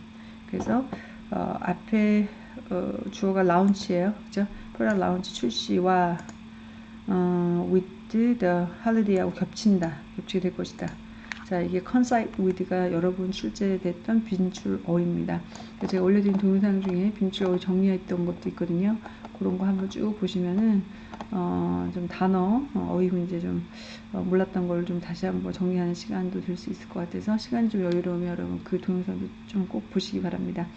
그래서 어, 앞에 어, 주어가 launch예요. 그죠? product launch 출시와 어, with the holiday하고 겹친다. 겹치게 될 것이다. 자, 이게 coincide with가 여러 번 출제됐던 빈출어입니다. 제가 올려드린 동영상 중에 빈출어 정리했던 것도 있거든요. 그런 거 한번 쭉 보시면은 어, 좀 단어 어, 어휘 문제 좀 어, 몰랐던 걸 좀 다시 한번 정리하는 시간도 될 수 있을 것 같아서 시간이 좀 여유로우면 여러분 그 동영상도 좀 꼭 보시기 바랍니다.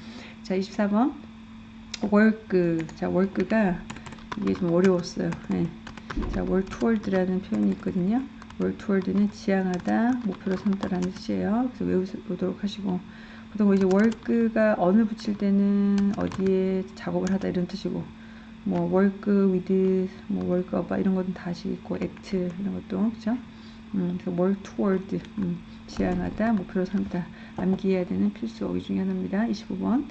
자, 24번 work 자, work가 이게 좀 어려웠어요. 네. 자, toward라는 표현이 있거든요. Work toward는 지향하다, 목표로 삼다라는 뜻이에요. 그래서 외우도록 하시고 보통 이제 work가 언을 붙일 때는 어디에 작업을 하다 이런 뜻이고 뭐 work with, 뭐 work about 이런 것은 다시 있고 act 이런 것도 그죠? 음, 그래서 work toward 음, 지향하다, 목표로 삼다 암기해야 되는 필수 어휘 중에 하나입니다. 25번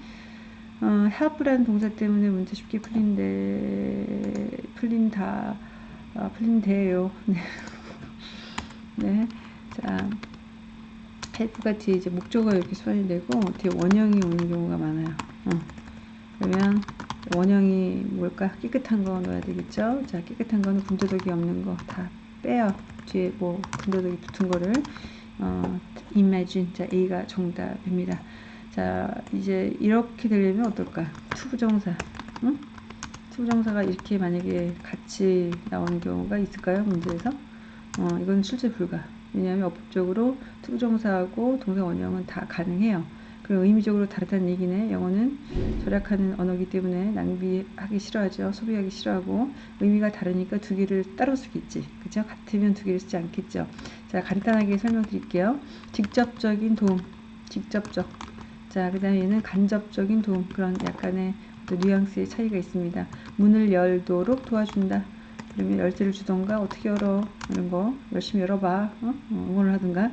어, help라는 동사 때문에 문제 쉽게 풀린데 풀린다 아, 풀린대요. <laughs> 네. 네. 자, 헬프가 뒤에 이제 목적어 이렇게 수반이 되고 뒤에 원형이 오는 경우가 많아요. 어. 그러면 원형이 뭘까? 깨끗한 거 넣어야 되겠죠? 자, 깨끗한 거는 군더더기 없는 거 다 빼요. 뒤에 뭐 군더더기 붙은 거를 어, imagine. 자, A가 정답입니다. 자, 이제 이렇게 되려면 어떨까? 투부정사. 응? 투부정사가 이렇게 만약에 같이 나오는 경우가 있을까요? 문제에서? 어, 이건 실제 불가. 왜냐하면 어법적으로 투부정사하고 동사 원형은 다 가능해요. 그리고 의미적으로 다르다는 얘기네. 영어는 절약하는 언어기 때문에 낭비하기 싫어하죠. 소비하기 싫어하고 의미가 다르니까 두 개를 따로 쓰겠지. 그죠? 같으면 두 개를 쓰지 않겠죠. 자, 간단하게 설명드릴게요. 직접적인 도움, 직접적. 자, 그 다음에 얘는 간접적인 도움. 그런 약간의 뉘앙스의 차이가 있습니다. 문을 열도록 도와준다. 그러면 열쇠를 주던가 어떻게 열어 이런 거 열심히 열어봐 어? 어 응원을 하든가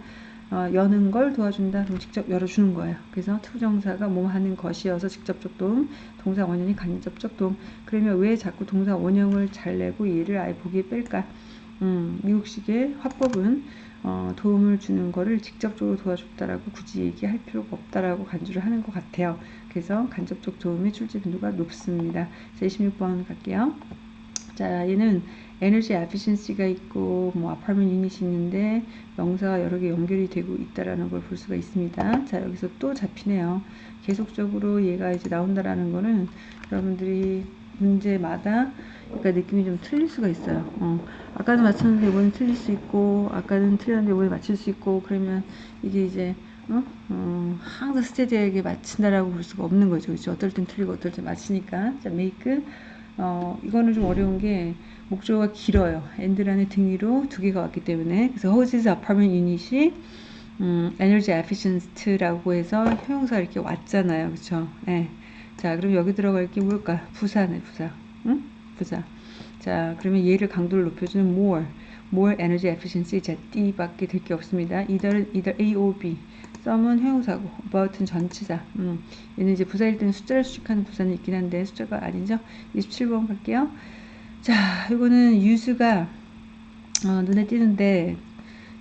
어, 여는 걸 도와준다 그럼 직접 열어주는 거예요 그래서 투정사가 뭐 하는 것이어서 직접적 도움 동사 원형이 간접적 도움 그러면 왜 자꾸 동사 원형을 잘 내고 얘를 아예 보기에 뺄까 음, 미국식의 화법은 어, 도움을 주는 거를 직접적으로 도와줬다라고 굳이 얘기할 필요가 없다라고 간주를 하는 것 같아요. 그래서 간접적 도움의 출제 빈도가 높습니다. 자, 26번 갈게요. 자, 얘는 에너지 에피션시가 있고 뭐 아파트먼트 유닛이 있는데 명사가 여러 개 연결이 되고 있다라는 걸 볼 수가 있습니다. 자, 여기서 또 잡히네요. 계속적으로 얘가 이제 나온다라는 거는 여러분들이 문제마다 그러니까 느낌이 좀 틀릴 수가 있어요. 어, 아까는 맞췄는데 이번엔 틀릴 수 있고 아까는 틀렸는데 이번에 맞출 수 있고 그러면 이게 이제 어? 어, 항상 스테디하게 맞춘다라고 볼 수가 없는 거죠. 그렇죠? 어떨 땐 틀리고 어떨 땐 맞추니까 자, make 어, 이거는 좀 어려운 게 목조가 길어요. 엔드란의 등 위로 두 개가 왔기 때문에 그래서 houses apartment unit이 음, energy efficient라고 해서 형용사 이렇게 왔잖아요. 그렇죠? 예. 자, 그럼 여기 들어갈 게 뭘까? 부사네, 부사. 응? 부사. 자, 그러면 얘를 강도를 높여주는 more. more energy efficiency 자, D밖에 될 게 없습니다. either, either A or B. some은 형용사고 about은 전치사. 음, 얘는 이제 부사일 때는 숫자를 수식하는 부사는 있긴 한데 숫자가 아니죠? 27번 갈게요. 자 이거는 유수가 어, 눈에 띄는데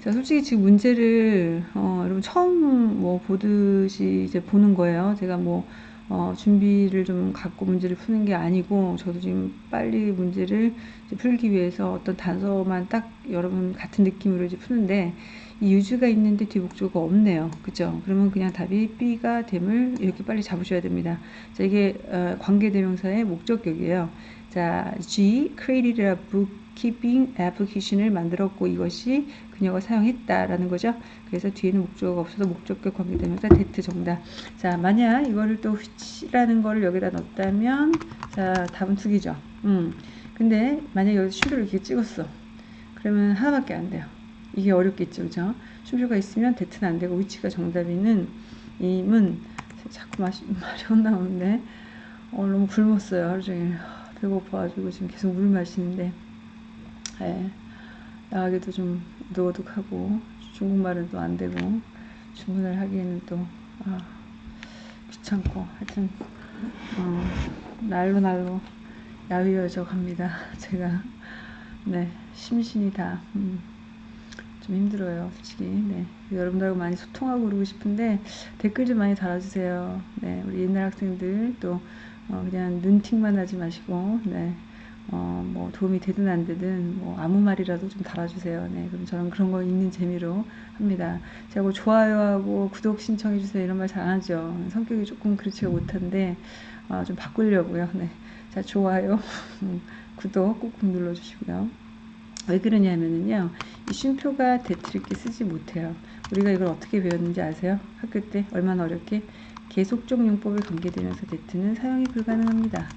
자 솔직히 지금 문제를 어, 여러분 처음 뭐 보듯이 이제 보는 거예요. 제가 뭐 어, 준비를 좀 갖고 문제를 푸는 게 아니고 저도 지금 빨리 문제를 풀기 위해서 어떤 단서만 딱 여러분 같은 느낌으로 이제 푸는데 이 유주가 있는데 뒤 목조가 없네요. 그죠? 그러면 그냥 답이 B가 됨을 이렇게 빨리 잡으셔야 됩니다. 자, 이게 어, 관계대명사의 목적격이에요. 자, G created a bookkeeping application을 만들었고 이것이 그녀가 사용했다라는 거죠. 그래서 뒤에는 목적어가 없어서 목적격 관계대명사 that 정답. 자, 만약 이거를 또 which라는 거를 여기다 넣었다면 자, 답은 두 개죠. 음. 근데 만약 여기 슈를 이렇게 찍었어. 그러면 하나밖에 안 돼요. 이게 어렵겠죠, 그죠? 쉼표가 있으면 대트는 안 되고 위치가 정답이는 임은 자꾸 마시, <laughs> 말이 혼나오는데. 어, 너무 굶었어요 하루 종일. 배고파가지고 지금 계속 물 마시는데. 예, 나가기도 좀 노독하고 중국말은 또 안 되고 주문을 하기에는 또 아, 귀찮고. 하여튼 어, 날로 날로 야위어져 갑니다 <laughs> 제가. 네 심신이 다. 음. 좀 힘들어요, 솔직히. 네. 여러분들하고 많이 소통하고 그러고 싶은데 댓글 좀 많이 달아주세요. 네. 우리 옛날 학생들 또 어, 그냥 눈팅만 하지 마시고, 네. 어, 뭐 도움이 되든 안 되든 뭐 아무 말이라도 좀 달아주세요. 네. 그럼 저는 그런 거 있는 재미로 합니다. 제가 뭐 좋아요하고 구독 신청해 주세요 이런 말 잘 안 하죠. 성격이 조금 그렇지가 못한데 어, 좀 바꾸려고요. 네. 자, 좋아요, 음, <laughs> 구독 꾹꾹 눌러주시고요. 왜 그러냐면은요 이 쉼표가 대트 이렇게 쓰지 못해요. 우리가 이걸 어떻게 배웠는지 아세요? 학교 때 얼마나 어렵게 계속적 용법에 관계되면서 대트는 사용이 불가능합니다.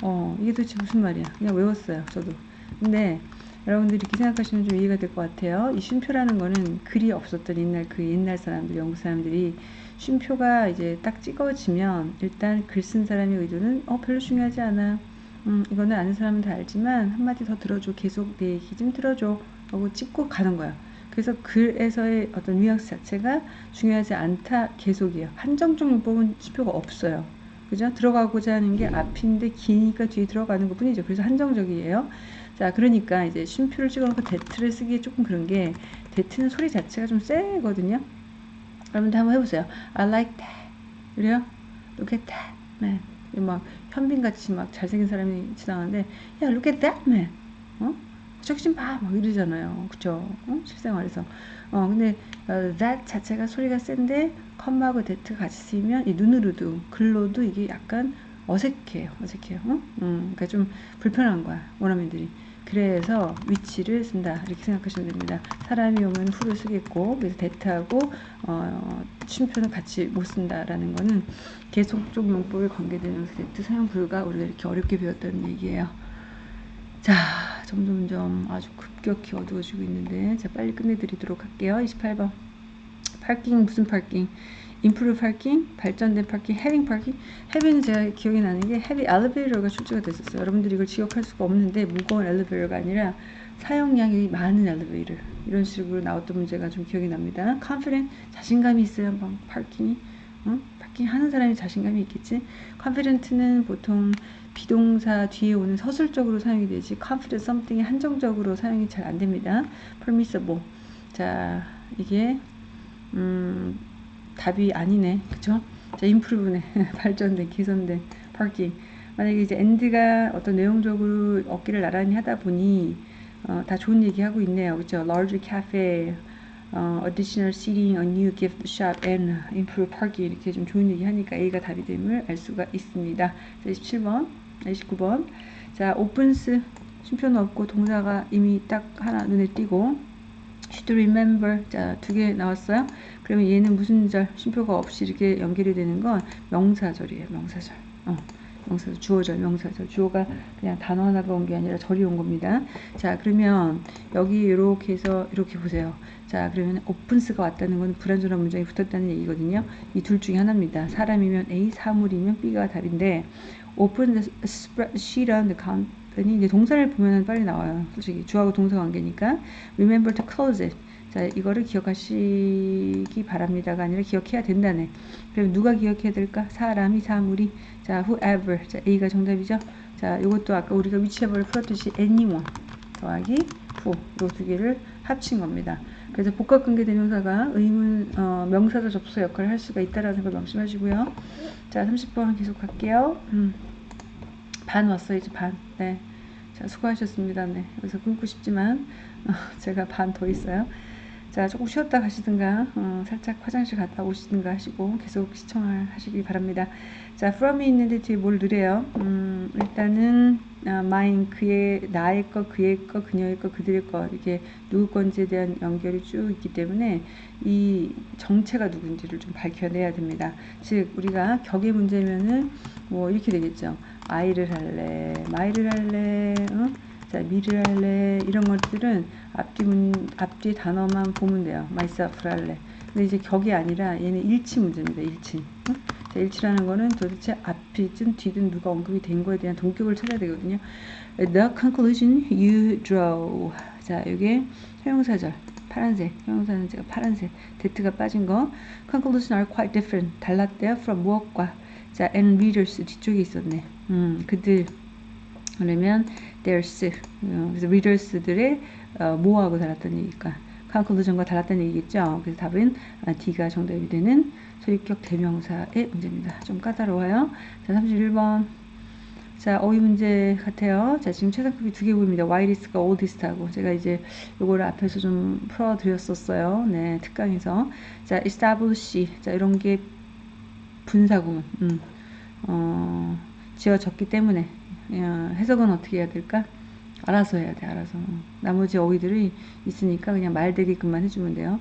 어 이게 도대체 무슨 말이야? 그냥 외웠어요 저도. 근데 여러분들이 이렇게 생각하시면 좀 이해가 될 것 같아요. 이 쉼표라는 거는 글이 없었던 옛날 그 옛날 사람들 영국 사람들이 쉼표가 이제 딱 찍어지면 일단 글 쓴 사람의 의도는 어 별로 중요하지 않아 음, 이거는 아는 사람은 다 알지만 한마디 더 들어줘. 계속 내 얘기 좀 들어줘. 하고 찍고 가는 거야. 그래서 글에서의 어떤 뉘앙스 자체가 중요하지 않다. 계속이에요. 한정적 용법은 수표가 없어요. 그죠? 들어가고자 하는 게 앞인데 기니까 뒤에 들어가는 것 뿐이죠. 그래서 한정적이에요. 자 그러니까 이제 쉼표를 찍어놓고 대트를 쓰기 조금 그런 게 대트는 소리 자체가 좀 세거든요. 여러분들 한번 해보세요. I like that. 그래요? Look at that 네. 막 현빈같이 막 잘생긴 사람이 지나가는데 야 look at that man 어? 저기 좀 봐! 막 이러잖아요 그쵸? 어? 실생활에서 어 근데 어, that 자체가 소리가 센데 컴마하고 that가 같이 쓰이면 이 눈으로도 글로도 이게 약간 어색해요 어색해요 어? 음, 그러니까 좀 불편한 거야 원어민들이 그래서 위치를 쓴다 이렇게 생각하시면 됩니다. 사람이 오면 후를 쓰겠고 그래서 대트하고 어, 쉼표는 같이 못 쓴다라는 거는 계속적 용법에 관계되면서 대트 사용 불가 우리가 이렇게 어렵게 배웠다는 얘기예요. 자 점점점 아주 급격히 어두워지고 있는데 자 빨리 끝내드리도록 할게요. 28번 파킹 무슨 파킹 improve parking, 발전된 파킹, having parking. having은 제가 기억이 나는 게 heavy elevator가 출제가 됐었어요. 여러분들이 이걸 기억할 수가 없는데 무거운 엘리베이터가 아니라 사용량이 많은 엘리베이터 이런 식으로 나왔던 문제가 좀 기억이 납니다. confident 자신감이 있어요. 막 파킹이 어? 파킹 하는 사람이 자신감이 있겠지. confident는 보통 비동사 뒤에 오는 서술적으로 사용이 되지 confident something이 한정적으로 사용이 잘 안 됩니다. permissible 자 이게 음 답이 아니네. 그쵸? 자, 인프루브네. 발전된, 개선된 파킹. 만약에 이제 엔드가 어떤 내용적으로 어깨를 나란히 하다 보니 어, 다 좋은 얘기 하고 있네요. 그죠? large cafe, 어, additional seating, a new gift shop, and improve parking 이렇게 좀 좋은 얘기 하니까 A가 답이 됨을 알 수가 있습니다. 자, 27번, 29번. 자, opens 쉼표는 없고 동사가 이미 딱 하나 눈에 띄고 should remember. 자 두 개 나왔어요. 그러면 얘는 무슨 절? 쉼표가 없이 이렇게 연결이 되는 건 명사절이에요 명사절. 어, 명사절 주어절 명사절. 주어가 그냥 단어 하나가 온 게 아니라 절이 온 겁니다. 자 그러면 여기 이렇게 해서 이렇게 보세요. 자 그러면 오픈스가 왔다는 건 불완전한 문장이 붙었다는 얘기거든요. 이 둘 중에 하나입니다. 사람이면 A 사물이면 B가 답인데 open the sheet on the count 그랬더니 이제 동사를 보면 빨리 나와요. 솔직히 주하고 동사 관계니까 remember to close it. 자, 이거를 기억하시기 바랍니다가 아니라 기억해야 된다네. 그럼 누가 기억해야 될까? 사람이, 사물이. 자, whoever. 자, A가 정답이죠. 자, 이것도 아까 우리가 위치해버를 풀었듯이 anyone 더하기 who. 이두 개를 합친 겁니다. 그래서 복합 관계 대명사가 의문 어, 명사자 접수 역할을 할 수가 있다라는 걸 명심하시고요. 자, 30번 계속 갈게요. 음. 반 왔어요, 이제 반. 네. 자, 수고하셨습니다. 네. 여기서 끊고 싶지만 어, 제가 반 더 있어요. 자, 조금 쉬었다 가시든가, 어, 살짝 화장실 갔다 오시든가 하시고 계속 시청을 하시기 바랍니다. 자, from이 있는데 뒤에 뭘 누래요? 음, 일단은 아, mine 그의 나의 거, 그의 거, 그녀의 거, 그들의 거 이렇게 누구 건지에 대한 연결이 쭉 있기 때문에 이 정체가 누군지를 좀 밝혀내야 됩니다. 즉 우리가 격의 문제면은 뭐 이렇게 되겠죠. I를 할래, my를 할래, 어? 자, 미를 할래 이런 것들은 앞뒤 문 앞뒤 단어만 보면 돼요. myself를 할래. 근데 이제 격이 아니라 얘는 일치 문제입니다. 일치. 응? 자, 일치라는 거는 도대체 앞이든 뒤든 누가 언급이 된 거에 대한 동격을 찾아야 되거든요. The conclusion you draw. 자, 이게 형용사절. 파란색. 형용사는 제가 파란색. 데트가 빠진 거. Conclusion are quite different. 달랐대요. From 무엇과. 자, and readers 뒤쪽에 있었네. 음, 그들. 그러면 theirs. 어, 그래서 readers들의 어, 뭐하고 달랐다는 얘기일까? conclusion과 달랐다는 얘기겠죠? 그래서 답은 아, D가 정답이 되는 소유격 대명사의 문제입니다. 좀 까다로워요. 자 31번. 자 어휘 문제 같아요. 자 지금 최상급이 두 개 보입니다. 와이리스가 oldest하고. 제가 이제 요거를 앞에서 좀 풀어 드렸었어요. 네 특강에서. 자 establish. 자 이런 게 분사구문 음, 어, 지어졌기 때문에 어, 해석은 어떻게 해야 될까? 알아서 해야 돼, 알아서. 나머지 어휘들이 있으니까 그냥 말되게끔만 해주면 돼요.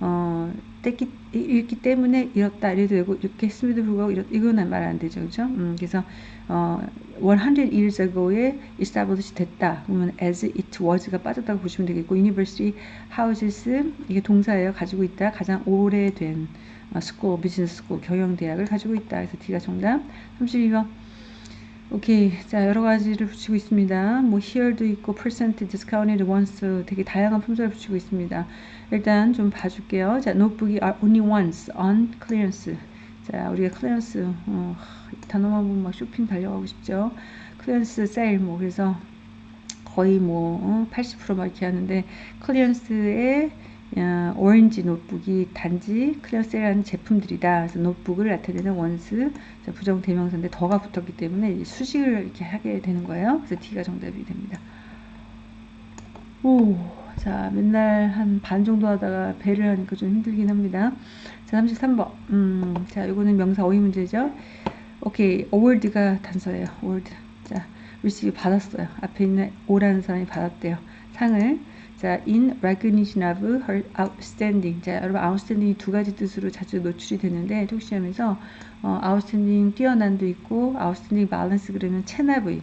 어, 뗐기, 읽기 때문에 이렇다, 이래도 되고, 이렇게 했음에도 불구하고, 이렇, 이거는 말 안 되죠, 그죠? 음, 그래서, 어, 100 years ago에 established 됐다. 그러면 as it was가 빠졌다고 보시면 되겠고, university houses, 이게 동사예요. 가지고 있다. 가장 오래된, 어, school, business school, 경영대학을 가지고 있다. 그래서 D가 정답. 32번. 오케이. 자, 여러 가지를 붙이고 있습니다. 뭐, here도 있고, percent, discounted, once, 되게 다양한 품절을 붙이고 있습니다. 일단 좀 봐줄게요. 자, 노트북이 are only once on clearance. 자, 우리가 clearance, 어, 이 단어만 보면 막 쇼핑 달려가고 싶죠. clearance sale, 뭐, 그래서 거의 뭐, 어, 80%막 이렇게 하는데, 어, 오렌지 노트북이 단지 클래스라는 제품들이다. 그래서 노트북을 나타내는 ones 부정 대명사인데 the가 붙었기 때문에 수식을 이렇게 하게 되는 거예요. 그래서 D가 정답이 됩니다. 오, 자 맨날 한 반 정도 하다가 배를 하니까 좀 힘들긴 합니다. 자 33번. 음, 자 이거는 명사 어휘 문제죠. 오케이, award가 단서예요. award. 자, receive 받았어요. 앞에 있는 오라는 사람이 받았대요. 상을. 자, in recognition of her outstanding. 자, 여러분 outstanding이 두 가지 뜻으로 자주 노출이 되는데 톡시험에서 어, outstanding 뛰어난도 있고 outstanding balance 그러면 체납의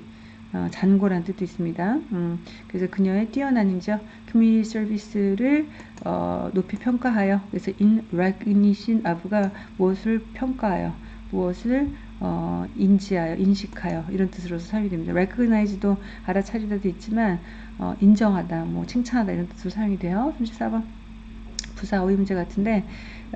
어, 잔고란 뜻도 있습니다. 음, 그래서 그녀의 뛰어난이죠. community service를 어, 높이 평가하여 그래서 in recognition of가 무엇을 평가하여 무엇을 어, 인지하여 인식하여 이런 뜻으로서 사용이 됩니다. recognize도 알아차리다도 있지만 어, 인정하다, 뭐 칭찬하다 이런 뜻으로 사용이 돼요. 34번 부사 문제 같은데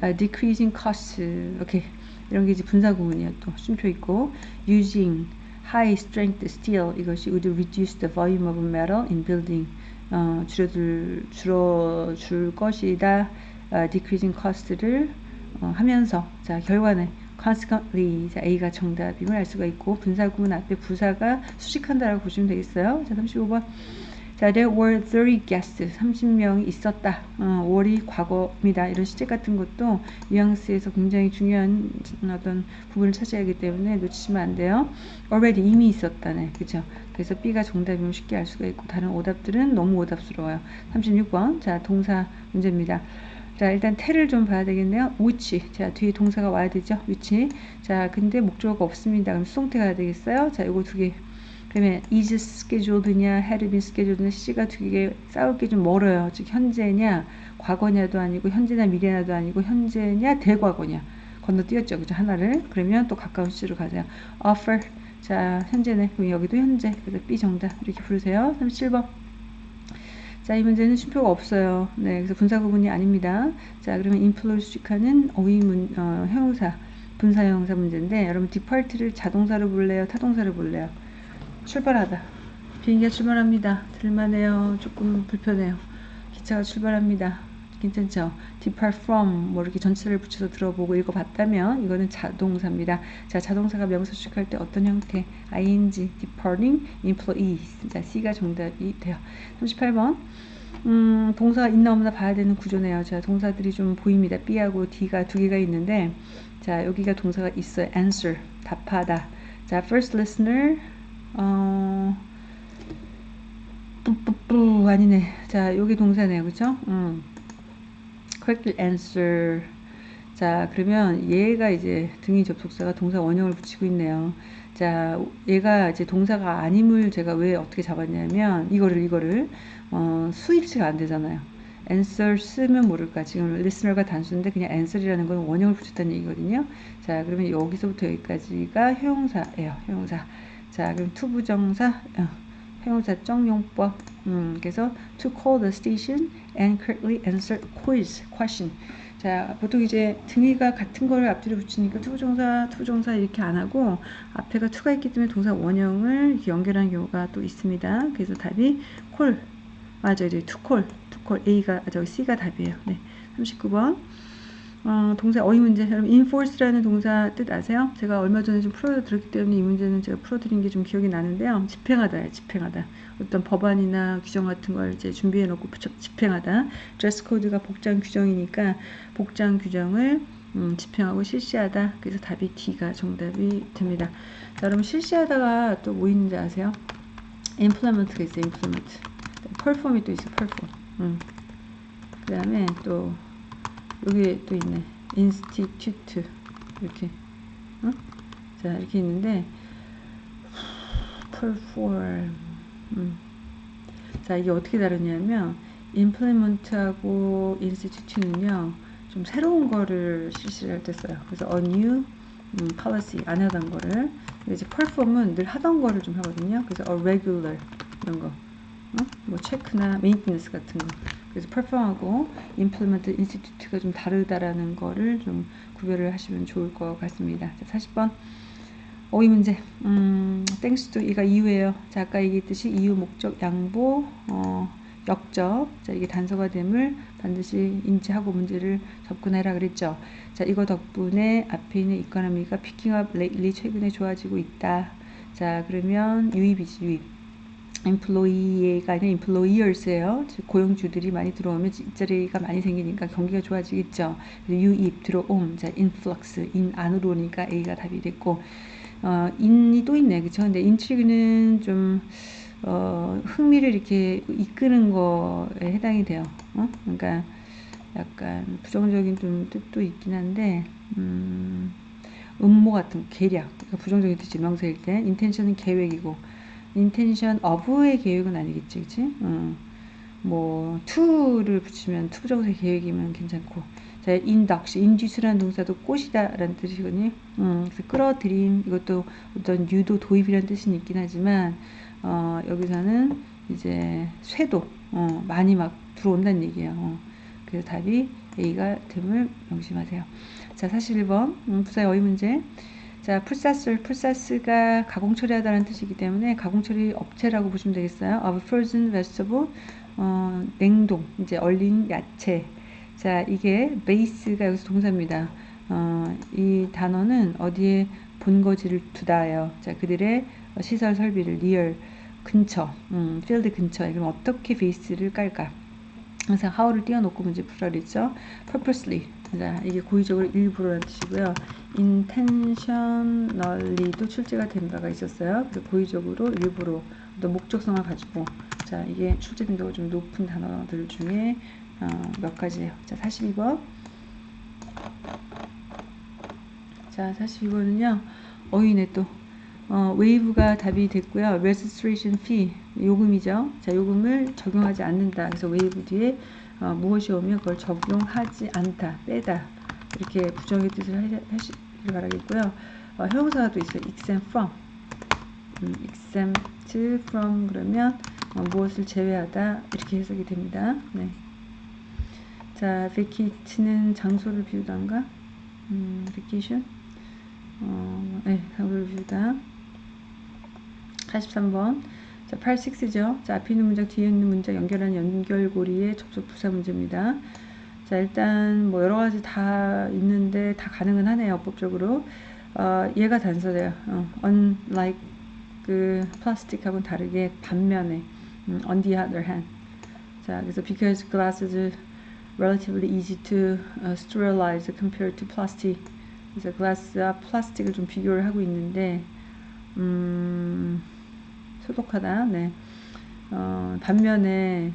uh, decreasing cost 오케이 이런 게 이제 분사 구문이에요. 또 쉼표 있고 using high strength steel 이것이 would reduce the volume of metal in building 어, 줄여들 줄어줄 것이다. uh, decreasing cost를 어, 하면서 자 결과는 consequently 자, A가 정답임을 알 수가 있고 분사 구문 앞에 부사가 수식한다라고 보시면 되겠어요. 자 35번 자, there were 30 guests. 30명이 있었다. 어, 월이 과거입니다. 이런 시제 같은 것도 뉘앙스에서 굉장히 중요한 어떤 부분을 차지하기 때문에 놓치시면 안 돼요. already 이미 있었다네. 그죠? 그래서 B가 정답이면 쉽게 알 수가 있고 다른 오답들은 너무 오답스러워요. 36번. 자, 동사 문제입니다. 자, 일단 태를 좀 봐야 되겠네요. which. 자, 뒤에 동사가 와야 되죠. which. 자, 근데 목적어가 없습니다. 그럼 수동태 가야 되겠어요? 자, 요거 두 개. Is scheduled냐, had been scheduled냐, C가 두 개 싸울 게 좀 멀어요. 즉 현재냐, 과거냐도 아니고 현재나 미래냐도 아니고 현재냐, 대과거냐. 건너뛰었죠. 그죠? 하나를. 그러면 또 가까운 C로 가세요. offer. 자, 현재네. 그럼 여기도 현재. 그래서 B 정답. 이렇게 부르세요. 37번. 자, 이 문제는 쉼표가 없어요. 네, 그래서 분사 구문이 아닙니다. 자, 그러면 인플루시카는 어휘문, 어, 형용사, 분사 형용사 문제인데, 여러분 디파트를 자동사로 볼래요? 타동사로 볼래요? 출발하다. 비행기가 출발합니다. 들만해요. 조금 불편해요. 기차가 출발합니다. 괜찮죠? depart from 뭐 이렇게 전치사를 붙여서 들어보고 읽어봤다면 이거는 자동사입니다. 자, 자동사가 명사 수식할 때 어떤 형태? ing, departing, employees. 자, C가 정답이 돼요. 38번. 음, 동사가 있나 없나 봐야 되는 구조네요. 자, 동사들이 좀 보입니다. B하고 D가 두 개가 있는데, 자, 여기가 동사가 있어요. answer, 답하다. 자, first listener, 어, 뿌뿌뿌, 아니네. 자, 여기 동사네요. 그쵸? 음. correctly answer. 자, 그러면 얘가 이제 등위 접속사가 동사 원형을 붙이고 있네요. 자, 얘가 이제 동사가 아님을 제가 왜 어떻게 잡았냐면 이거를 이거를 어, 수일치가 안 되잖아요. answers면 모를까. 지금 listener가 단수인데 그냥 answer이라는 건 원형을 붙였다는 얘기거든요. 자, 그러면 여기서부터 여기까지가 형용사예요. 형용사. 자, 그럼 투부정사, 어, 형용사적 용법. 음, 그래서 to call the station and correctly answer quiz, question. 자, 보통 이제 등위가 같은 거를 앞뒤로 붙이니까 투부정사, 투부정사 이렇게 안 하고 앞에가 to가 있기 때문에 동사 원형을 연결하는 경우가 또 있습니다. 그래서 답이 call, 맞아, 이제 to call, to call A가, 아, 저기 C가 답이에요. 네, 39번. 어, 동사 어휘 문제. 여러분 enforce라는 동사 뜻 아세요? 제가 얼마 전에 좀 풀어드렸기 때문에 이 문제는 제가 풀어드린 게 좀 기억이 나는데요. 집행하다예요. 집행하다. 어떤 법안이나 규정 같은 걸 이제 준비해 놓고 집행하다. 드레스 코드가 복장 규정이니까 복장 규정을 음, 집행하고 실시하다. 그래서 답이 D가 정답이 됩니다. 자, 여러분 실시하다가 또 뭐 있는지 아세요? implement가 있어요. implement. perform이 또 있어. perform. 음. 그 다음에 또 여기 또 있네. institute 이렇게 어? 자 이렇게 있는데 perform 음. 자 이게 어떻게 다르냐면 implement하고 institute는요 좀 새로운 거를 실시를 할때 써요. 그래서 a new 음, policy 안 하던 거를 이제 perform은 늘 하던 거를 좀 하거든요. 그래서 a regular 이런 거, 어? 뭐 체크나 maintenance 같은 거. 그래서 perform하고 implement institute가 좀 다르다라는 거를 좀 구별을 하시면 좋을 것 같습니다. 자, 40번. 어휘 문제. 음, thanks to 이가 이유예요. 자, 아까 얘기했듯이 이유, 목적, 양보, 어, 역적. 자, 이게 단서가 됨을 반드시 인지하고 문제를 접근해라 그랬죠. 자, 이거 덕분에 앞에 있는 economy가 picking up lately 최근에 좋아지고 있다. 자, 그러면 유입이지, 유입. Employee가 아니라 employers예요. 즉 고용주들이 많이 들어오면 일자리가 많이 생기니까 경기가 좋아지겠죠. 유입 들어옴, 자 influx in 안으로 오니까 A가 답이 됐고 어, in이 또 있네, 그렇죠? 근데 intrigue는 좀 어, 흥미를 이렇게 이끄는 거에 해당이 돼요. 어? 그러니까 약간 부정적인 좀 뜻도 있긴 한데 음, 음모 같은 계략, 그러니까 부정적인 뜻이 명사일 때 intention은 계획이고 intention of의 계획은 아니겠지, 그치? 어. 뭐, to를 붙이면 to부정사 계획이면 괜찮고. 자, induct, induce라는 동사도 꼬시다 라는 뜻이거든요. 음, 그래서 끌어들임, 이것도 어떤 유도, 도입이라는 뜻은 있긴 하지만, 어, 여기서는 이제 쇄도, 어, 많이 막 들어온다는 얘기예요. 어. 그래서 답이 A가 됨을 명심하세요. 자, 41번, 음, 부사의 어휘 문제. 자, process, process가 가공 처리하다는 뜻이기 때문에 가공 처리 업체라고 보시면 되겠어요. of frozen vegetable, 어, 냉동, 이제 얼린 야채. 자, 이게 base가 여기서 동사입니다. 어, 이 단어는 어디에 본거지를 두다예요. 자, 그들의 시설 설비를 near 근처, 음, field 근처에 그럼 어떻게 base를 깔까? 항상 how를 띄워놓고 문제 그랬죠. purposely. 자, 이게 고의적으로 일부러라는 뜻이고요. Intentionally도 출제가 된 바가 있었어요. 그래서 고의적으로 일부러 어떤 목적성을 가지고 자, 이게 출제 빈도가 좀 높은 단어들 중에 어, 몇 가지예요. 자, 42번. 자, 42번은요. 어휘네 또 어, waive가 답이 됐고요. registration fee 요금이죠. 자, 요금을 적용하지 않는다. 그래서 waive 뒤에 어, 무엇이 오면 그걸 적용하지 않다, 빼다 이렇게 부정의 뜻을 하시 길 바라겠고요. 어, 형용사가 또 있어요. exempt from 음, exempt from 그러면 어, 무엇을 제외하다 이렇게 해석이 됩니다. 네. 자, vacate는 장소를 비우다인가? 음, vacation 어, 네, 장소를 비우다 43번. 자, 86죠. 자, 앞에 있는 문장, 뒤에 있는 문장 연결하는 연결고리의 접속 부사 문제입니다. 자, 일단 뭐 여러 가지 다 있는데 다 가능은 하네요, 법적으로. 어, 얘가 단서돼요. 어, unlike 그 플라스틱하고는 다르게 반면에 음, on the other hand. 자, 그래서 because glass is relatively easy to uh, sterilize compared to plastic. 그래서 glass와 플라스틱을 좀 비교를 하고 있는데 음, 소독하다. 네. 어, 반면에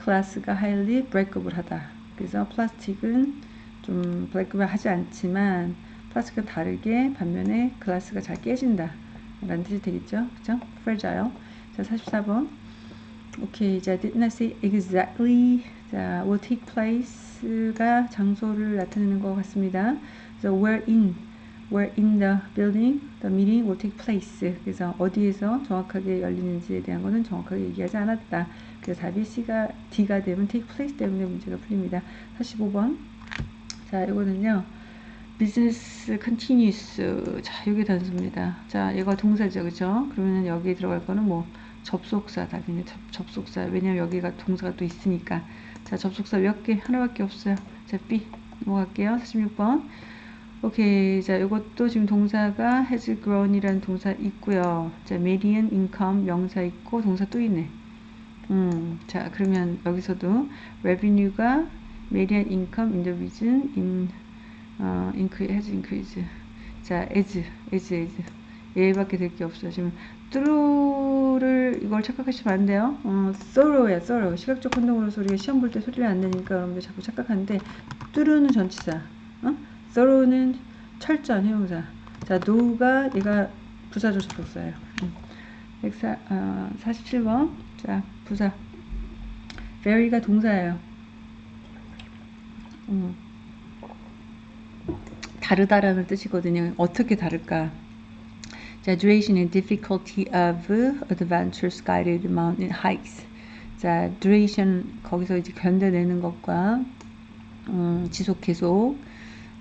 glass가 highly breakable하다. 그래서 플라스틱은 좀 breakable 하지 않지만 플라스틱과 다르게 반면에 glass가 잘 깨진다. 라는 뜻이 되겠죠. 그죠? fragile. 자, 44번. 오케이. 자, did not say exactly. 자, will take place가 장소를 나타내는 것 같습니다. 그래서 where in where in the building the meeting will take place. 그래서 어디에서 정확하게 열리는지에 대한 거는 정확하게 얘기하지 않았다. 그래서 답이 C가 D가 되면 take place 때문에 문제가 풀립니다. 45번. 자, 이거는요. business continues. 자, 여기 단수입니다. 자, 얘가 동사죠. 그죠? 그러면 여기 들어갈 거는 뭐 접속사 답이네. 접, 접속사. 왜냐면 여기가 동사가 또 있으니까. 자, 접속사 몇 개? 하나밖에 없어요. 자, B 넘어갈게요. 46번. 오케이. 자, 이것도 지금 동사가 has grown이라는 동사 있고요. 자, median income 명사 있고 동사 또 있네. 음, 자, 그러면 여기서도 revenue가 median income in the region in 어, increase, has increased. 자, as, as, as. 얘밖에 될 게 없어요. 지금 through를 이걸 착각하시면 안 돼요. 어, thorough야, thorough. 시각적 혼동으로서 우리가 시험 볼 때 소리를 안 내니까 여러분들 자꾸 착각하는데 through는 전치사. 어? thorough는 철저한 형용사. 자, know가 얘가 부사조사 복사예요. 음. 104, 어, 47번. 자, 부사. vary가 동사예요. 음. 다르다라는 뜻이거든요. 어떻게 다를까? 자, duration and difficulty of adventures guided mountain hikes. 자, duration 거기서 이제 견뎌내는 것과 음, 지속 계속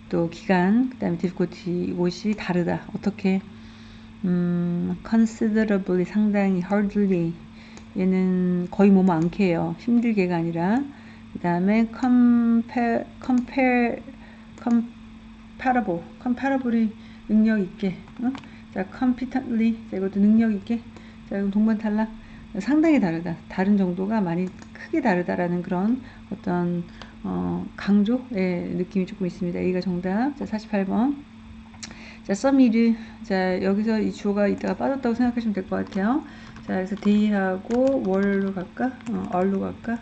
또 기간 그 다음에 difficulty 이것이 다르다. 어떻게 음, considerably 상당히 hardly 얘는 거의 몸 많게요. 힘들게가 아니라. 그 다음에 compare compare comparable comparable이 능력 있게 어? 자 competently 자 이것도 능력 있게. 자 이건 동반 탈락. 상당히 다르다. 다른 정도가 많이 크게 다르다라는 그런 어떤 어, 강조의 느낌이 조금 있습니다. A가 정답. 자 48번. 자 썸이르 자 여기서 이 주어가 이따가 빠졌다고 생각하시면 될 것 같아요 자 그래서 day하고 월로 갈까 어, 얼로 갈까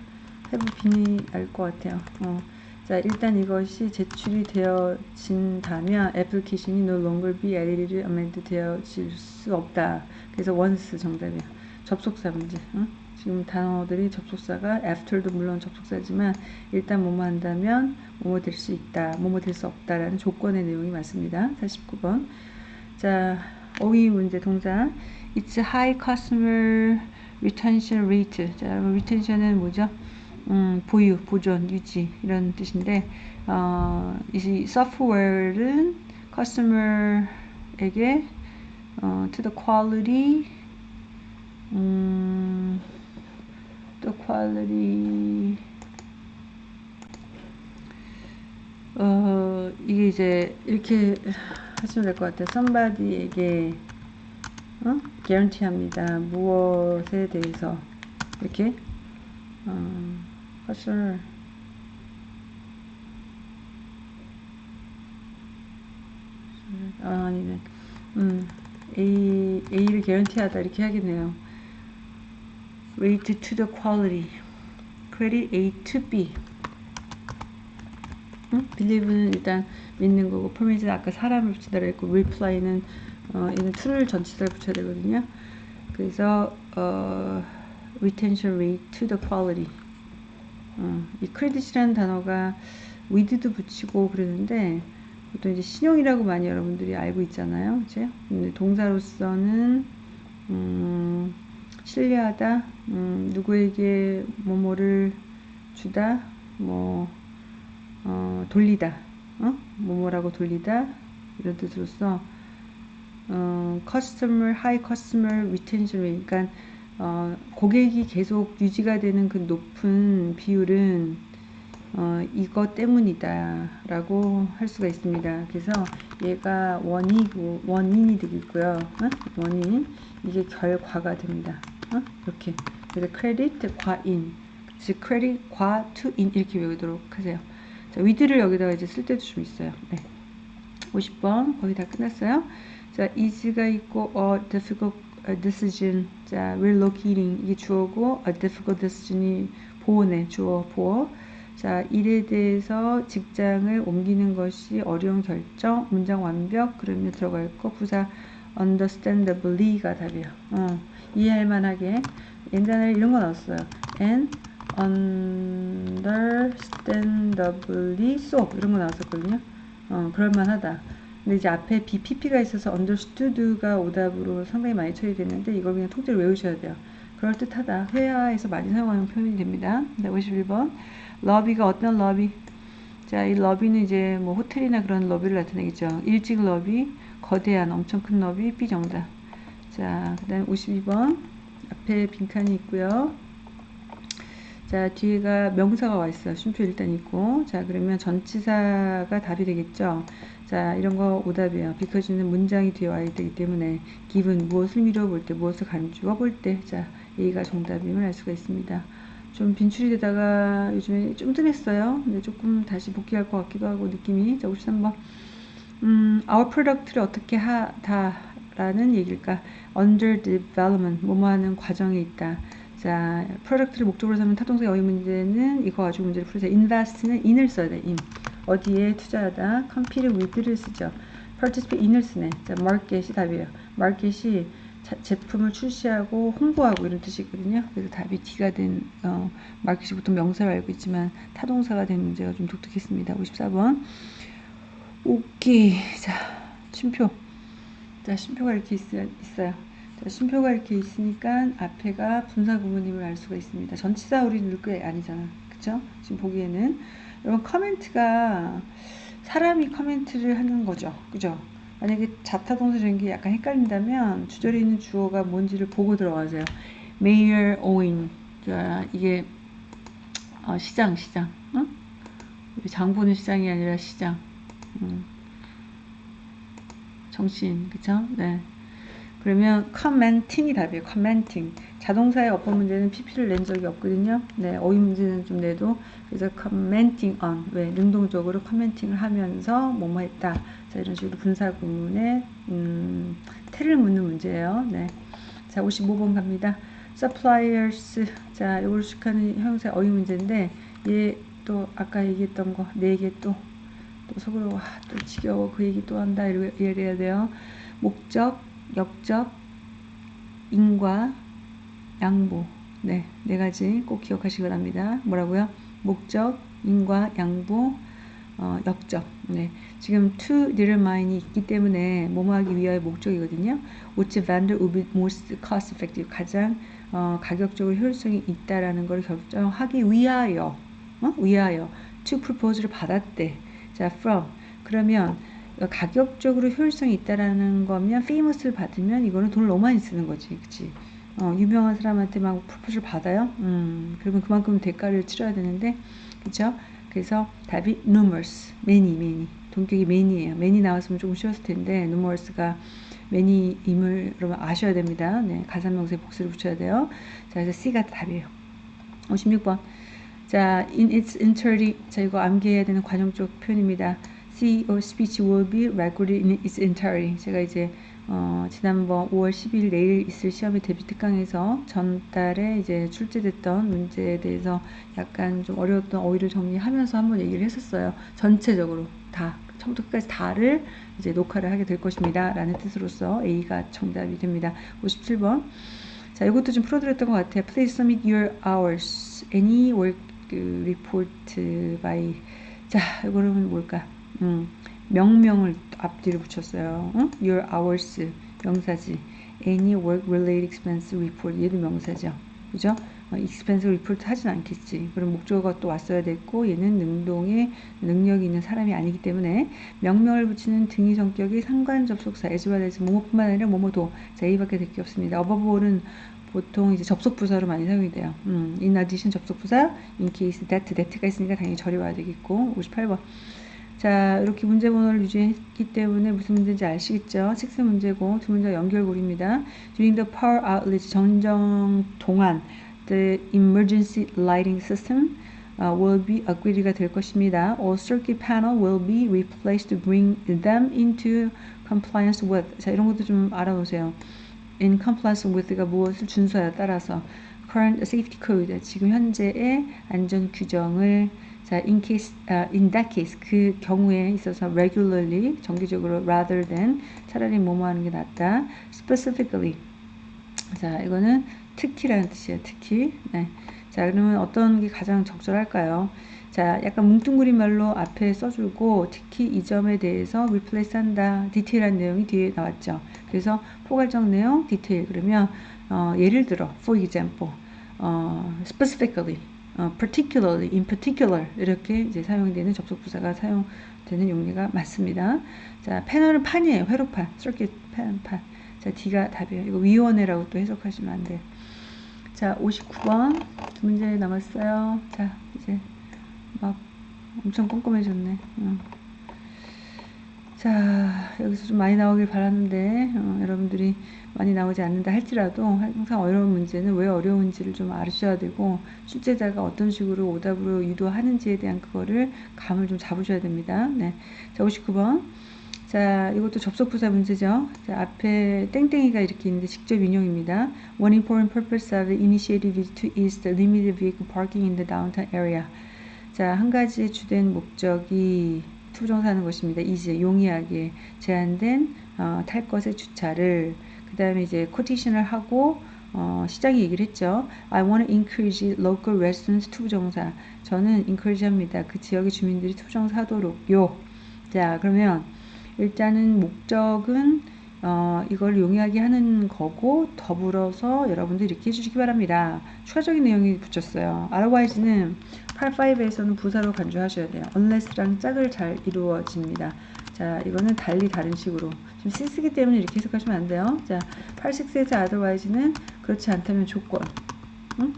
해부 빈이 알 것 같아요 어. 자 일단 이것이 제출이 되어진다면 애플리케이션이 no longer be edited, amended 되어질 수 없다. 그래서 once 정답이야. 접속사 문제. 응? 지금 단어들이 접속사가 after도 물론 접속사지만 일단 뭐뭐 한다면 뭐뭐 될 수 있다, 뭐뭐 될 수 없다라는 조건의 내용이 맞습니다. 49번. 자, 어휘 문제 동사. It's high customer retention rate. 자, 여러분 retention은 뭐죠? 음, 보유, 보존, 유지 이런 뜻인데 어, 이 소프트웨어는 커스터머에게 어, to the quality 음, the quality 어, 이게 이제 이렇게 하시면 될 것 같아요. somebody에게 어? guarantee 합니다. 무엇에 대해서 이렇게 어, 사실 아, 아니네. 음, A, A를 개런티하다 이렇게 하겠네요. Rate to the quality. Credit A to B. 음? believe는 일단 믿는 거고, promise는 아까 사람을 붙이다 그랬고, reply는 어, 이는 to를 전치사를 붙여야 되거든요. 그래서 어, retention rate to the quality. 어, 이 크레딧이라는 단어가 with도 붙이고 그러는데 보통 이제 신용이라고 많이 여러분들이 알고 있잖아요. 그죠? 근데 동사로서는 음, 신뢰하다, 음, 누구에게 뭐뭐를 주다, 뭐 어, 돌리다, 어? 뭐뭐라고 돌리다 이런 뜻으로서 어, customer, high customer retention 그러니까 어, 고객이 계속 유지가 되는 그 높은 비율은 어, 이거 때문이다 라고 할 수가 있습니다. 그래서 얘가 원이고 원인이 되겠고요. 어? 원인 이게 결과가 됩니다. 어? 이렇게 그래서 크레딧 과인 즉 크레딧 과 투인 이렇게 외우도록 하세요. 자, 위드를 여기다가 이제 쓸 때도 좀 있어요. 네. 50번 거의 다 끝났어요. 자, is가 있고 a difficult decision. 자, relocating 이게 주어고 a difficult decision이 보호네 주어 보호. 자, 일에 대해서 직장을 옮기는 것이 어려운 결정, 문장 완벽, 그러면 들어갈 거 부사 understandably가 답이에요. 어, 이해할 만하게 옛날에 이런 거 나왔어요. and understandably so 이런 거 나왔었거든요. 어, 그럴만하다. 근데 이제 앞에 BPP가 있어서 understood가 오답으로 상당히 많이 처리됐는데 이걸 그냥 통째로 외우셔야 돼요. 그럴듯하다. 회화에서 많이 사용하는 표현이 됩니다. 네, 51번. lobby가 어떤 러비? 자, 이 lobby는 이제 뭐 호텔이나 그런 lobby를 나타내겠죠. 일찍 러비, 거대한 엄청 큰 lobby, B정답. 자, 그 다음 52번. 앞에 빈칸이 있고요. 자, 뒤에가 명사가 와 있어요. 쉼표 일단 있고. 자, 그러면 전치사가 답이 되겠죠. 자, 이런 거 오답이에요. because는 문장이 뒤에 와야 되기 때문에 given 무엇을 미뤄볼 때, 무엇을 견주어 볼 때, 자, A가 정답임을 알 수가 있습니다. 좀 빈출이 되다가 요즘에 좀 뜸했어요. 근데 조금 다시 복귀할 것 같기도 하고 느낌이. 자, 53번. 음, our product를 어떻게 하다 라는 얘기일까? under development, 뭐뭐 하는 과정에 있다. 자, product를 목적으로 삼는 타동사의 어휘 문제는 이거 가지고 문제를 풀으세요. invest는 in을 써야 돼, in. 어디에 투자하다, compete with를 쓰죠. participate in을 쓰네. 자, market이 답이에요. market이 자, 제품을 출시하고 홍보하고 이런 뜻이거든요. 그래서 답이 D가 된 어, 마켓이 보통 명사로 알고 있지만 타동사가 된 문제가 좀 독특했습니다. 54번. 오케이. 자, 쉼표. 자, 쉼표가 이렇게 있, 있어요. 자, 쉼표가 이렇게 있으니까 앞에가 분사 구문임을 알 수가 있습니다. 전치사 우리 늘게 아니잖아. 그쵸? 지금 보기에는. 여러분, 커멘트가 사람이 커멘트를 하는 거죠. 그죠? 만약에 자타동사적인 게 약간 헷갈린다면 주절에 있는 주어가 뭔지를 보고 들어가세요. Mayor Owen. 자, 이게 어, 시장, 시장. 어? 장 보는 시장이 아니라 시장. 음. 정치인, 그쵸? 네. 그러면 commenting이 답이에요. commenting. 자동사의 어법 문제는 PP를 낸 적이 없거든요. 네, 어휘 문제는 좀 내도 그래서 commenting on 왜 능동적으로 commenting을 하면서 뭐뭐 했다. 자 이런 식으로 분사 구문에 음, 태를 묻는 문제예요. 네, 자 55번 갑니다. suppliers 자 이걸 수식하는 형용사 어휘 문제인데 얘 또 아까 얘기했던 거 네 개 또 또 속으로 와, 또 지겨워 그 얘기 또 한다 이래야 돼요. 목적 역적, 인과, 양보. 네, 네 가지 꼭 기억하시기 바랍니다. 뭐라고요? 목적, 인과, 양보, 어, 역적. 네, 지금 to determine이 있기 때문에 뭐뭐 하기 위하여 목적이거든요. which vendor would be most cost effective. 가장 어, 가격적으로 효율성이 있다라는 걸 결정하기 위하여, 어? 위하여 to propose를 받았대. 자, from. 그러면 가격적으로 효율성이 있다라는 거면 페이머스를 받으면 이거는 돈을 너무 많이 쓰는 거지 그치 어, 유명한 사람한테 막 프로포즈를 받아요? 음, 그러면 그만큼 대가를 치러야 되는데 그쵸? 그래서 답이 numerous many many. 동격이 many예요. many 나왔으면 조금 쉬웠을 텐데 numerous가 many임을 여러분 아셔야 됩니다. 네, 가산명사에 복수를 붙여야 돼요. 자 그래서 C가 답이에요. 56번. 자 in its entirety 자 이거 암기해야 되는 관용적 표현입니다. CEO speech will be recorded in its entirety. 제가 이제 어, 지난번 5월 10일 내일 있을 시험의 대비 특강에서 전달에 이제 출제됐던 문제에 대해서 약간 좀 어려웠던 어휘를 정리하면서 한번 얘기를 했었어요. 전체적으로 다 처음부터 끝까지 다를 이제 녹화를 하게 될 것입니다. 라는 뜻으로서 A가 정답이 됩니다. 57번. 자, 이것도 좀 풀어드렸던 것 같아요. Please submit your hours. Any work report by. 자, 이거는 뭘까? 음, 명명을 앞뒤로 붙였어요. 응? Your hours 명사지. Any work related expense report 얘도 명사죠. 그죠? 어, expense report 하진 않겠지. 그럼 목적어가 또 왔어야 됐고 얘는 능동의 능력이 있는 사람이 아니기 때문에 명명을 붙이는 등위 성격이 상관 접속사 as well as 뭐뭐뿐만 아니라 뭐뭐도 자 A밖에 될 게 없습니다. above all은 보통 이제 접속 부사로 많이 사용이 돼요. 음, in addition 접속 부사, in case that, that가 있으니까 당연히 절이 와야 되겠고 58번. 자, 이렇게 문제 번호를 유지했기 때문에 무슨 문제인지 아시겠죠? 식스 문제고 두 문제 연결고리입니다. During the power outage 정정 동안 the emergency lighting system uh, will be upgrade가 될 것입니다. All circuit panel will be replaced to bring them into compliance with. 자, 이런 것도 좀 알아보세요. in compliance with가 무엇을 준수하여 따라서 current safety code 지금 현재의 안전 규정을 자, in case, uh, in that case 그 경우에 있어서 regularly 정기적으로 rather than 차라리 뭐뭐 하는 게 낫다. specifically 자, 이거는 특히라는 뜻이에요. 특히. 네. 자, 그러면 어떤 게 가장 적절할까요? 자, 약간 뭉뚱그린 말로 앞에 써주고 특히 이 점에 대해서 replace 한다. 디테일한 내용이 뒤에 나왔죠. 그래서 포괄적 내용, 디테일. 그러면 어, 예를 들어, for example, 어, specifically, 어, particularly, in particular 이렇게 이제 사용되는 접속부사가 사용되는 용례가 맞습니다. 자, 패널은 판이에요. 회로판, circuit 판, 판. 자, D가 답이에요. 이거 위원회라고 또 해석하시면 안 돼요. 자, 59번 두 문제 남았어요. 자, 이제 막 엄청 꼼꼼해졌네. 어. 자, 여기서 좀 많이 나오길 바라는데 어, 여러분들이 많이 나오지 않는다 할지라도 항상 어려운 문제는 왜 어려운지를 좀 아셔야 되고 출제자가 어떤 식으로 오답으로 유도하는지에 대한 그거를 감을 좀 잡으셔야 됩니다. 네. 자, 59번. 자, 이것도 접속부사 문제죠. 자, 앞에 땡땡이가 이렇게 있는데 직접 인용입니다. One important purpose of the initiative is to ease the limited vehicle parking in the downtown area. 자, 한 가지 주된 목적이 투정사는 것입니다. 이제 용이하게 제한된 어, 탈 것의 주차를 그 다음에 이제 코티션을 하고 어, 시장이 얘기를 했죠. I want to encourage local residents 부정사. 저는 encourage 합니다. 그 지역의 주민들이 투정사도록요. 자, 그러면 일단은 목적은 어, 이걸 용이하게 하는 거고 더불어서 여러분들 이렇게 해주시기 바랍니다. 추가적인 내용이 붙였어요. otherwise는 85에서는 부사로 간주하셔야 돼요. unless랑 짝을 잘 이루어집니다. 자, 이거는 달리 다른 식으로. 지금 쓰기 때문에 이렇게 해석하시면 안 돼요. 자, 86에서 otherwise는 그렇지 않다면 조건. 응?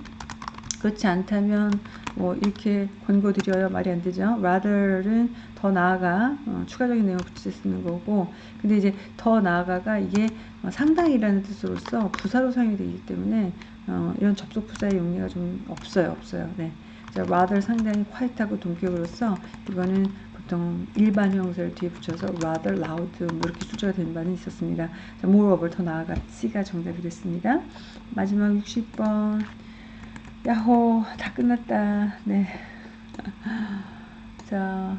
그렇지 않다면 뭐 이렇게 권고드려요 말이 안 되죠. rather는 더 나아가 어, 추가적인 내용을 붙여 쓰는 거고 근데 이제 더 나아가가 이게 어, 상당이라는 뜻으로서 부사로 사용이 되기 때문에 어, 이런 접속 부사의 용리가 좀 없어요 없어요 네. 자, rather 상당히 quiet하고 동격으로서 이거는 보통 일반 형사를 뒤에 붙여서 rather loud 뭐 이렇게 출제가 된 바는 있었습니다. 자, moreover 더 나아가 C가 정답이 됐습니다. 마지막 60번 야호 다 끝났다 네. <laughs> 자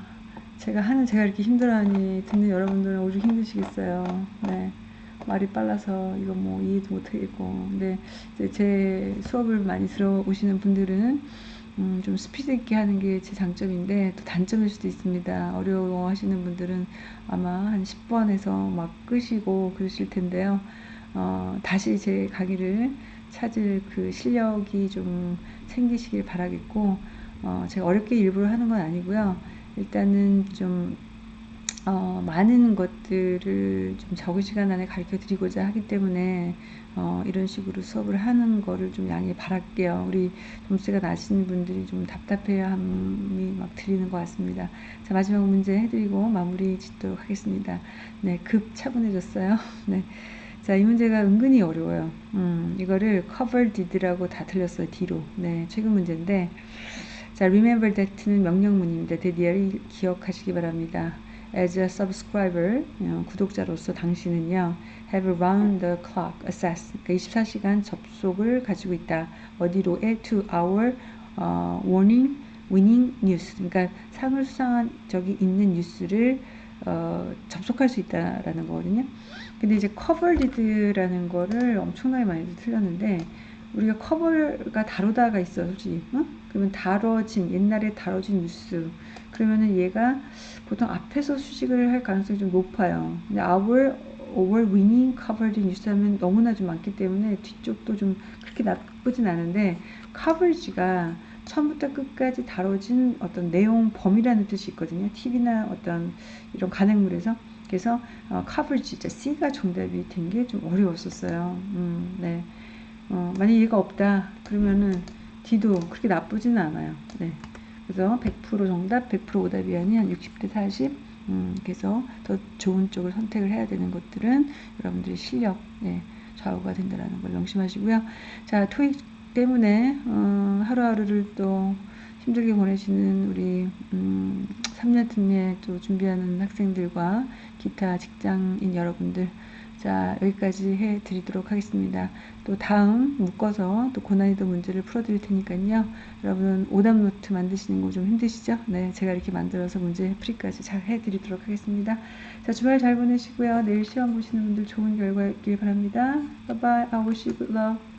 제가 하는 제가 이렇게 힘들어하니 듣는 여러분들은 오죽 힘드시겠어요 네. 말이 빨라서 이거 뭐 이해도 못하겠고 근데 제 수업을 많이 들어오시는 분들은 음, 좀 스피드 있게 하는 게 제 장점인데 또 단점일 수도 있습니다. 어려워 하시는 분들은 아마 한 10번에서 막 끄시고 그러실 텐데요. 어, 다시 제 강의를 찾을 그 실력이 좀 생기시길 바라겠고 어, 제가 어렵게 일부러 하는 건 아니고요. 일단은 좀 어, 많은 것들을 좀 적은 시간 안에 가르쳐 드리고자 하기 때문에 어, 이런 식으로 수업을 하는 거를 좀 양해 바랄게요. 우리 점수가 낮으신 분들이 좀 답답해함이 막 들리는 것 같습니다. 자, 마지막 문제 해드리고 마무리 짓도록 하겠습니다. 네, 급 차분해졌어요. <laughs> 네. 자, 이 문제가 은근히 어려워요. 음, 이거를 cover did라고 다 틀렸어요. 뒤로. 네, 최근 문제인데. 자, remember that는 명령문입니다. 대디어를 기억하시기 바랍니다. As a subscriber, 어, 구독자로서 당신은요, have round the clock access, 그러니까 24시간 접속을 가지고 있다. 어디로에 to our 어, warning, winning news, 그러니까 상을 수상한 적이 있는 뉴스를 어, 접속할 수 있다라는 거거든요. 근데 이제 커버리드라는 거를 엄청나게 많이 틀렸는데 우리가 커버가 다루다가 있어 솔직히 어? 그러면 다뤄진 옛날에 다뤄진 뉴스 그러면은 얘가 보통 앞에서 수식을 할 가능성이 좀 높아요 근데 our over winning covered 뉴스 하면 너무나 좀 많기 때문에 뒤쪽도 좀 그렇게 나쁘진 않은데 coverage가 처음부터 끝까지 다뤄진 어떤 내용 범위라는 뜻이 있거든요. TV나 어떤 이런 간행물에서. 그래서 어, coverage, C가 정답이 된 게 좀 어려웠었어요. 음, 네. 어, 만약 얘가 없다 그러면은 D도 그렇게 나쁘지는 않아요. 네. 그래서 100% 정답, 100% 오답이 아닌 60대 40. 음, 그래서 더 좋은 쪽을 선택을 해야 되는 것들은 여러분들의 실력, 예, 좌우가 된다는 걸 명심하시고요. 자, 토익 때문에 어, 하루하루를 또 힘들게 보내시는 우리 음, 3년 특례 또 준비하는 학생들과 기타 직장인 여러분들 자 여기까지 해 드리도록 하겠습니다. 또 다음 묶어서 또 고난이도 문제를 풀어 드릴 테니까요. 여러분 오답 노트 만드시는 거 좀 힘드시죠? 네 제가 이렇게 만들어서 문제 풀이까지 잘 해 드리도록 하겠습니다. 자 주말 잘 보내시고요. 내일 시험 보시는 분들 좋은 결과 있길 바랍니다. Bye bye. I wish you good luck.